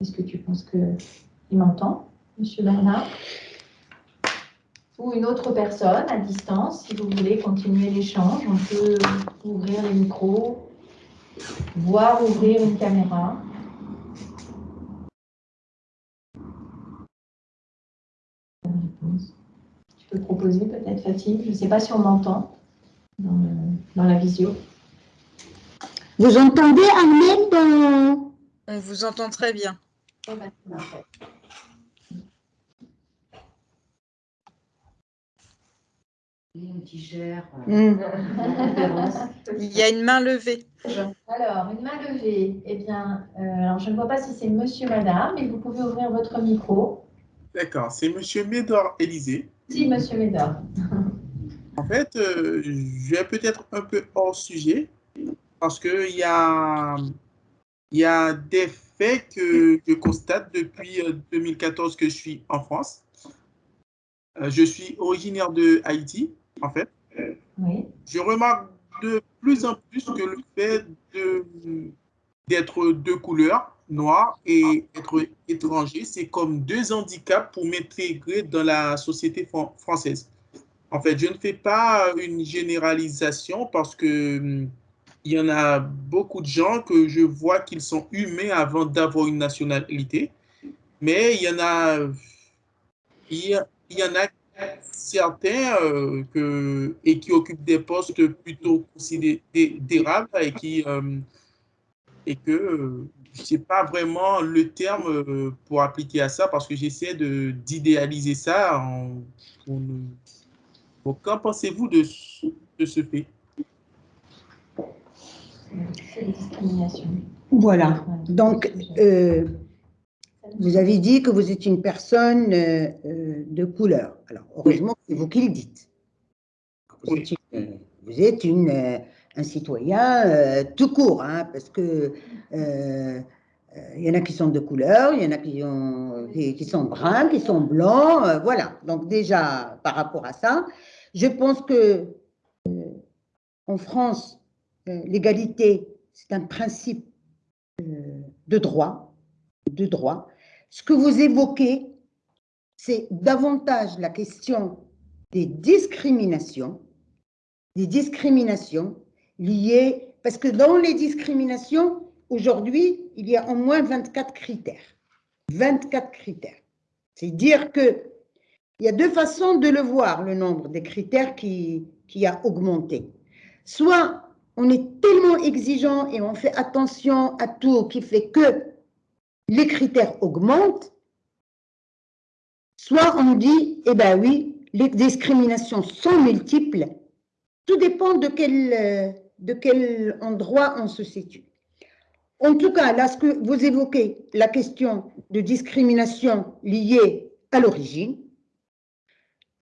Est-ce que tu penses qu'il m'entend, Monsieur Bernard? Ou une autre personne à distance, si vous voulez continuer l'échange, on peut ouvrir les micros, voire ouvrir une caméra. Tu peux proposer peut-être, Fatih, je ne sais pas si on m'entend dans, la visio. Vous entendez Ahmed? Dans- On vous entend très bien. Ben, qui gère la conférence. Il y a une main levée. Alors, une main levée. Eh bien, euh, alors je ne vois pas si c'est monsieur, madame, mais vous pouvez ouvrir votre micro. D'accord, c'est Monsieur Médor Élysée. Si, monsieur Médor. fait, euh, je vais peut-être un peu hors sujet parce qu'il y a, y a des faits que je constate depuis 2014 que je suis en France. Je suis originaire de Haïti, en fait. Oui. Je remarque de plus en plus que le fait d'être de couleur, noir et être étranger, c'est comme deux handicaps pour m'intégrer dans la société française. En fait, je ne fais pas une généralisation parce que hum, il y en a beaucoup de gens que je vois qu'ils sont humains avant d'avoir une nationalité, mais il y en a, il y, en a certains euh, que, et qui occupent des postes plutôt considérables et qui hum, et que euh, je ne sais pas vraiment le terme euh, pour appliquer à ça parce que j'essaie d'idéaliser ça. En, qu'en pensez-vous de, de, ce fait? Voilà. Donc, euh, vous avez dit que vous êtes une personne euh, de couleur. Alors, heureusement, c'est vous qui le dites. Vous êtes une, vous êtes une un citoyen tout court, hein, parce que il y en a qui sont de couleur, il y en a qui, ont, qui, sont bruns, qui sont blancs, voilà. Donc déjà, par rapport à ça, je pense que en France, l'égalité, c'est un principe de droit, de droit. Ce que vous évoquez, c'est davantage la question des discriminations, des discriminations liées, parce que dans les discriminations, aujourd'hui, il y a au moins 24 critères. 24 critères. C'est dire que il y a deux façons de le voir, le nombre des critères qui, qui a augmenté. Soit on est tellement exigeant et on fait attention à tout qui fait que les critères augmentent, soit on dit, eh bien oui, les discriminations sont multiples, tout dépend de quel, de quel endroit on se situe. En tout cas, là, ce que vous évoquez, la question de discrimination liée à l'origine,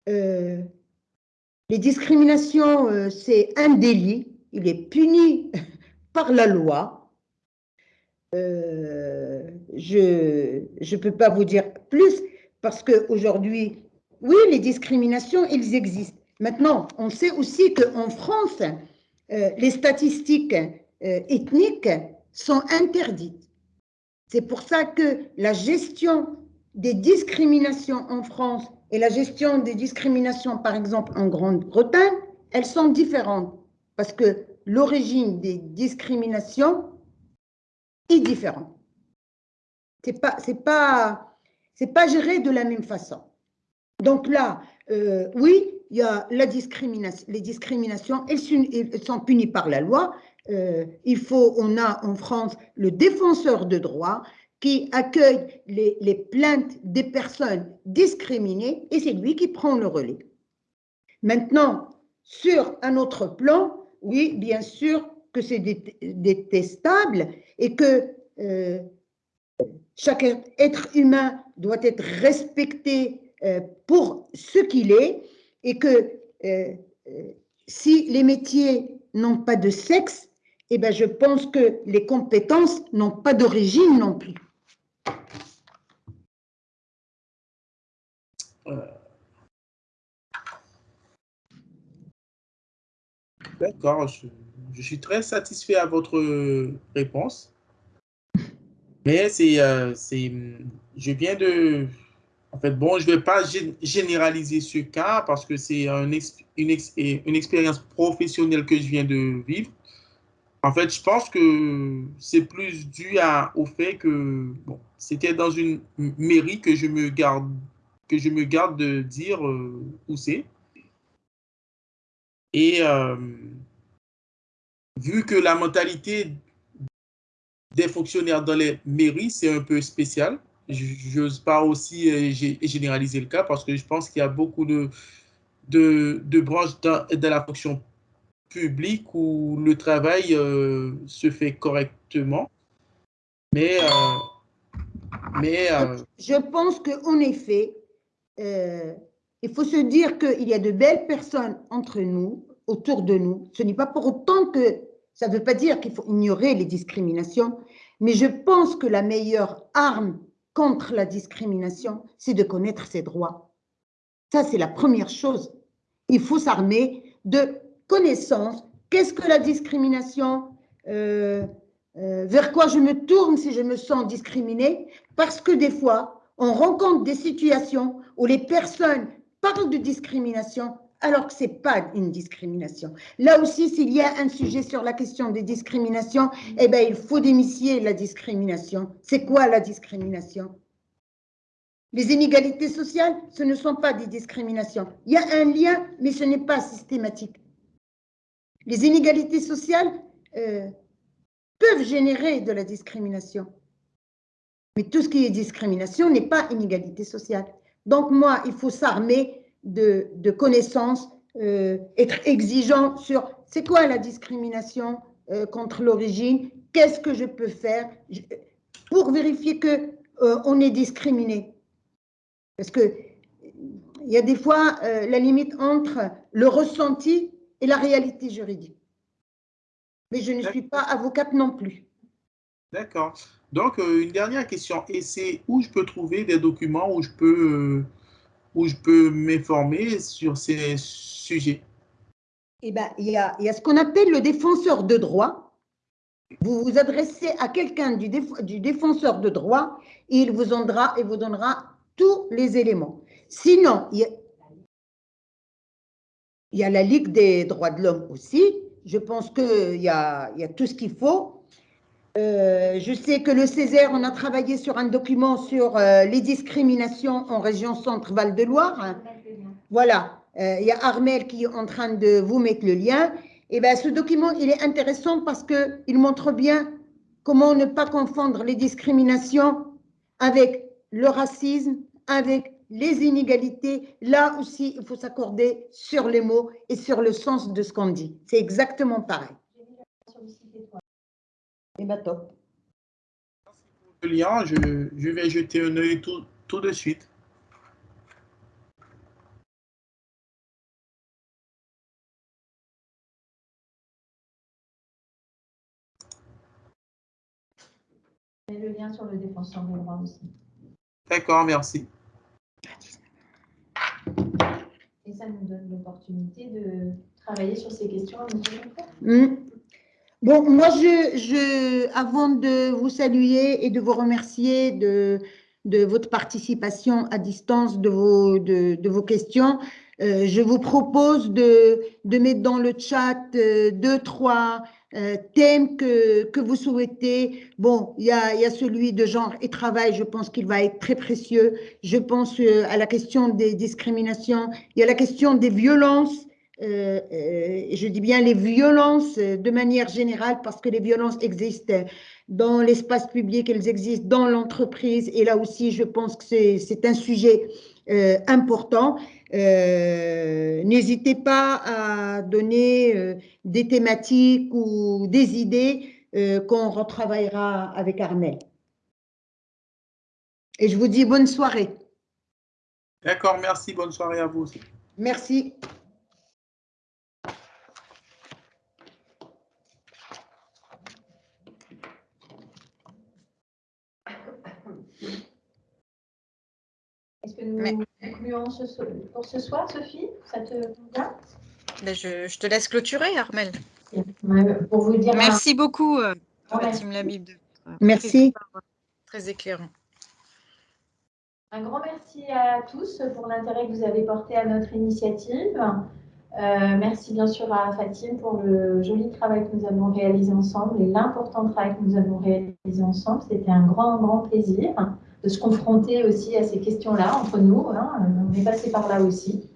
euh, les discriminations, euh, c'est un délit, il est puni par la loi. Euh, je ne peux pas vous dire plus parce qu'aujourd'hui, oui, les discriminations, elles existent. Maintenant, on sait aussi qu'en France, les statistiques ethniques sont interdites. C'est pour ça que la gestion des discriminations en France et la gestion des discriminations, par exemple, en Grande-Bretagne, elles sont différentes parce que l'origine des discriminations est différente. Ce n'est pas, pas, pas géré de la même façon. Donc là, euh, oui, il y a la discrimination, les discriminations, elles sont punies par la loi, euh, il faut, on a en France le défenseur de droit qui accueille les, plaintes des personnes discriminées et c'est lui qui prend le relais. Maintenant, sur un autre plan, oui, bien sûr que c'est détestable et que euh, chaque être humain doit être respecté euh, pour ce qu'il est et que si les métiers n'ont pas de sexe, eh bien, je pense que les compétences n'ont pas d'origine non plus. Euh. D'accord, suis très satisfait à votre réponse. Mais c'est, euh, je viens de, en fait, bon, je ne vais pas généraliser ce cas parce que c'est une, une expérience professionnelle que je viens de vivre. En fait, je pense que c'est plus dû au fait que bon, c'était dans une mairie que je me garde, que je me garde de dire euh, où c'est. Et euh, vu que la mentalité des fonctionnaires dans les mairies, c'est un peu spécial, je n'ose pas aussi euh, généraliser le cas parce que je pense qu'il y a beaucoup de, de, de branches dans, la fonction public où le travail euh, se fait correctement. Mais, euh, mais je pense qu'en effet, il faut se dire qu'il y a de belles personnes entre nous, autour de nous. Ce n'est pas pour autant que ça ne veut pas dire qu'il faut ignorer les discriminations, mais je pense que la meilleure arme contre la discrimination, c'est de connaître ses droits. Ça, c'est la première chose. Il faut s'armer de connaissances. Qu'est-ce que la discrimination euh, euh, Vers quoi je me tourne si je me sens discriminée? Parce que des fois, on rencontre des situations où les personnes parlent de discrimination alors que ce n'est pas une discrimination. Là aussi, s'il y a un sujet sur la question des discriminations, eh bien, il faut démissier la discrimination. C'est quoi la discrimination? Les inégalités sociales, ce ne sont pas des discriminations. Il y a un lien, mais ce n'est pas systématique. Les inégalités sociales euh, peuvent générer de la discrimination. Mais tout ce qui est discrimination n'est pas inégalité sociale. Donc moi, il faut s'armer de, connaissances, euh, être exigeant sur c'est quoi la discrimination euh, contre l'origine, qu'est-ce que je peux faire pour vérifier que euh, on est discriminé. Parce que il y a des fois la limite entre le ressenti et la réalité juridique. Mais je ne suis pas avocate non plus. D'accord. Donc, une dernière question, et c'est où je peux trouver des documents où je peux où je peux m'informer sur ces sujets Eh bien, il y a, ce qu'on appelle le défenseur de droit. Vous vous adressez à quelqu'un du, défenseur de droit il vous, donnera, donnera tous les éléments. Sinon, il y, a, la Ligue des droits de l'homme aussi. Je pense qu'il y y a tout ce qu'il faut. Euh, je sais que le Césaire, on a travaillé sur un document sur euh, les discriminations en région centre-Val de Loire. Voilà, euh, il y a Armel qui est en train de vous mettre le lien. Et eh bien, ce document, il est intéressant parce qu'il montre bien comment ne pas confondre les discriminations avec le racisme, avec les inégalités. Là aussi, il faut s'accorder sur les mots et sur le sens de ce qu'on dit. C'est exactement pareil. Et eh bien, top. Le lien, je, je, vais jeter un œil tout, tout de suite. Et le lien sur le défenseur des droits aussi. D'accord, merci. Et ça nous donne l'opportunité de travailler sur ces questions à Bon, moi, je, avant de vous saluer et de vous remercier de, de votre participation à distance, de vos, de, vos questions, euh, je vous propose de, de, mettre dans le chat euh, deux, trois euh, thèmes que, que, vous souhaitez. Bon, il y a, y a, celui de genre et travail, je pense qu'il va être très précieux. Je pense à la question des discriminations. Il y a la question des violences euh, euh, je dis bien les violences euh, de manière générale parce que les violences existent dans l'espace public, elles existent dans l'entreprise et là aussi je pense que c'est un sujet important. N'hésitez pas à donner des thématiques ou des idées qu'on retravaillera avec Armel. Et je vous dis bonne soirée. D'accord, merci. Bonne soirée à vous aussi. Merci. Nous pour ce soir, Sophie Ça te convient ben, je, te laisse clôturer, Armel. Pour vous dire Merci beaucoup, euh, Fatim Labib. Merci. Très éclairant. Un grand merci à tous pour l'intérêt que vous avez porté à notre initiative. Euh, merci bien sûr à Fatim pour le joli travail que nous avons réalisé ensemble et l'important travail que nous avons réalisé ensemble. C'était un grand, grand plaisir de se confronter aussi à ces questions-là entre nous. Hein. on est passé par là aussi.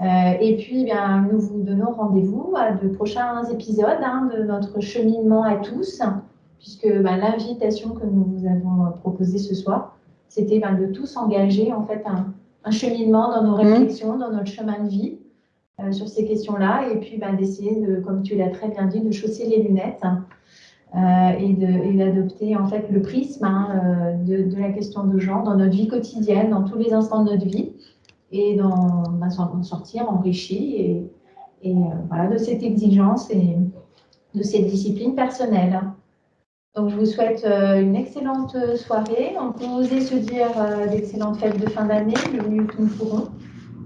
Euh, et puis, bien, nous vous donnons rendez-vous à de prochains épisodes hein, de notre cheminement à tous, puisque ben, l'invitation que nous vous avons proposée ce soir, c'était ben, de tous engager en fait un, cheminement dans nos mmh. réflexions, dans notre chemin de vie euh, sur ces questions-là, et puis ben, d'essayer, de, comme tu l'as très bien dit, de chausser les lunettes euh, et d'adopter en fait le prisme hein, euh, de, la question de genre dans notre vie quotidienne, dans tous les instants de notre vie, et d'en sortir enrichi et, et voilà, de cette exigence et de cette discipline personnelle. Donc, je vous souhaite une excellente soirée. On peut oser se dire d'excellentes fêtes de fin d'année, le mieux que nous pourrons.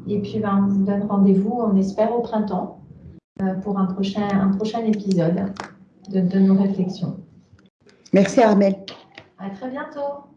Et puis, ben, on vous donne rendez-vous, on espère, au printemps pour un prochain, un prochain épisode de, de nos réflexions. Merci Armel. À très bientôt.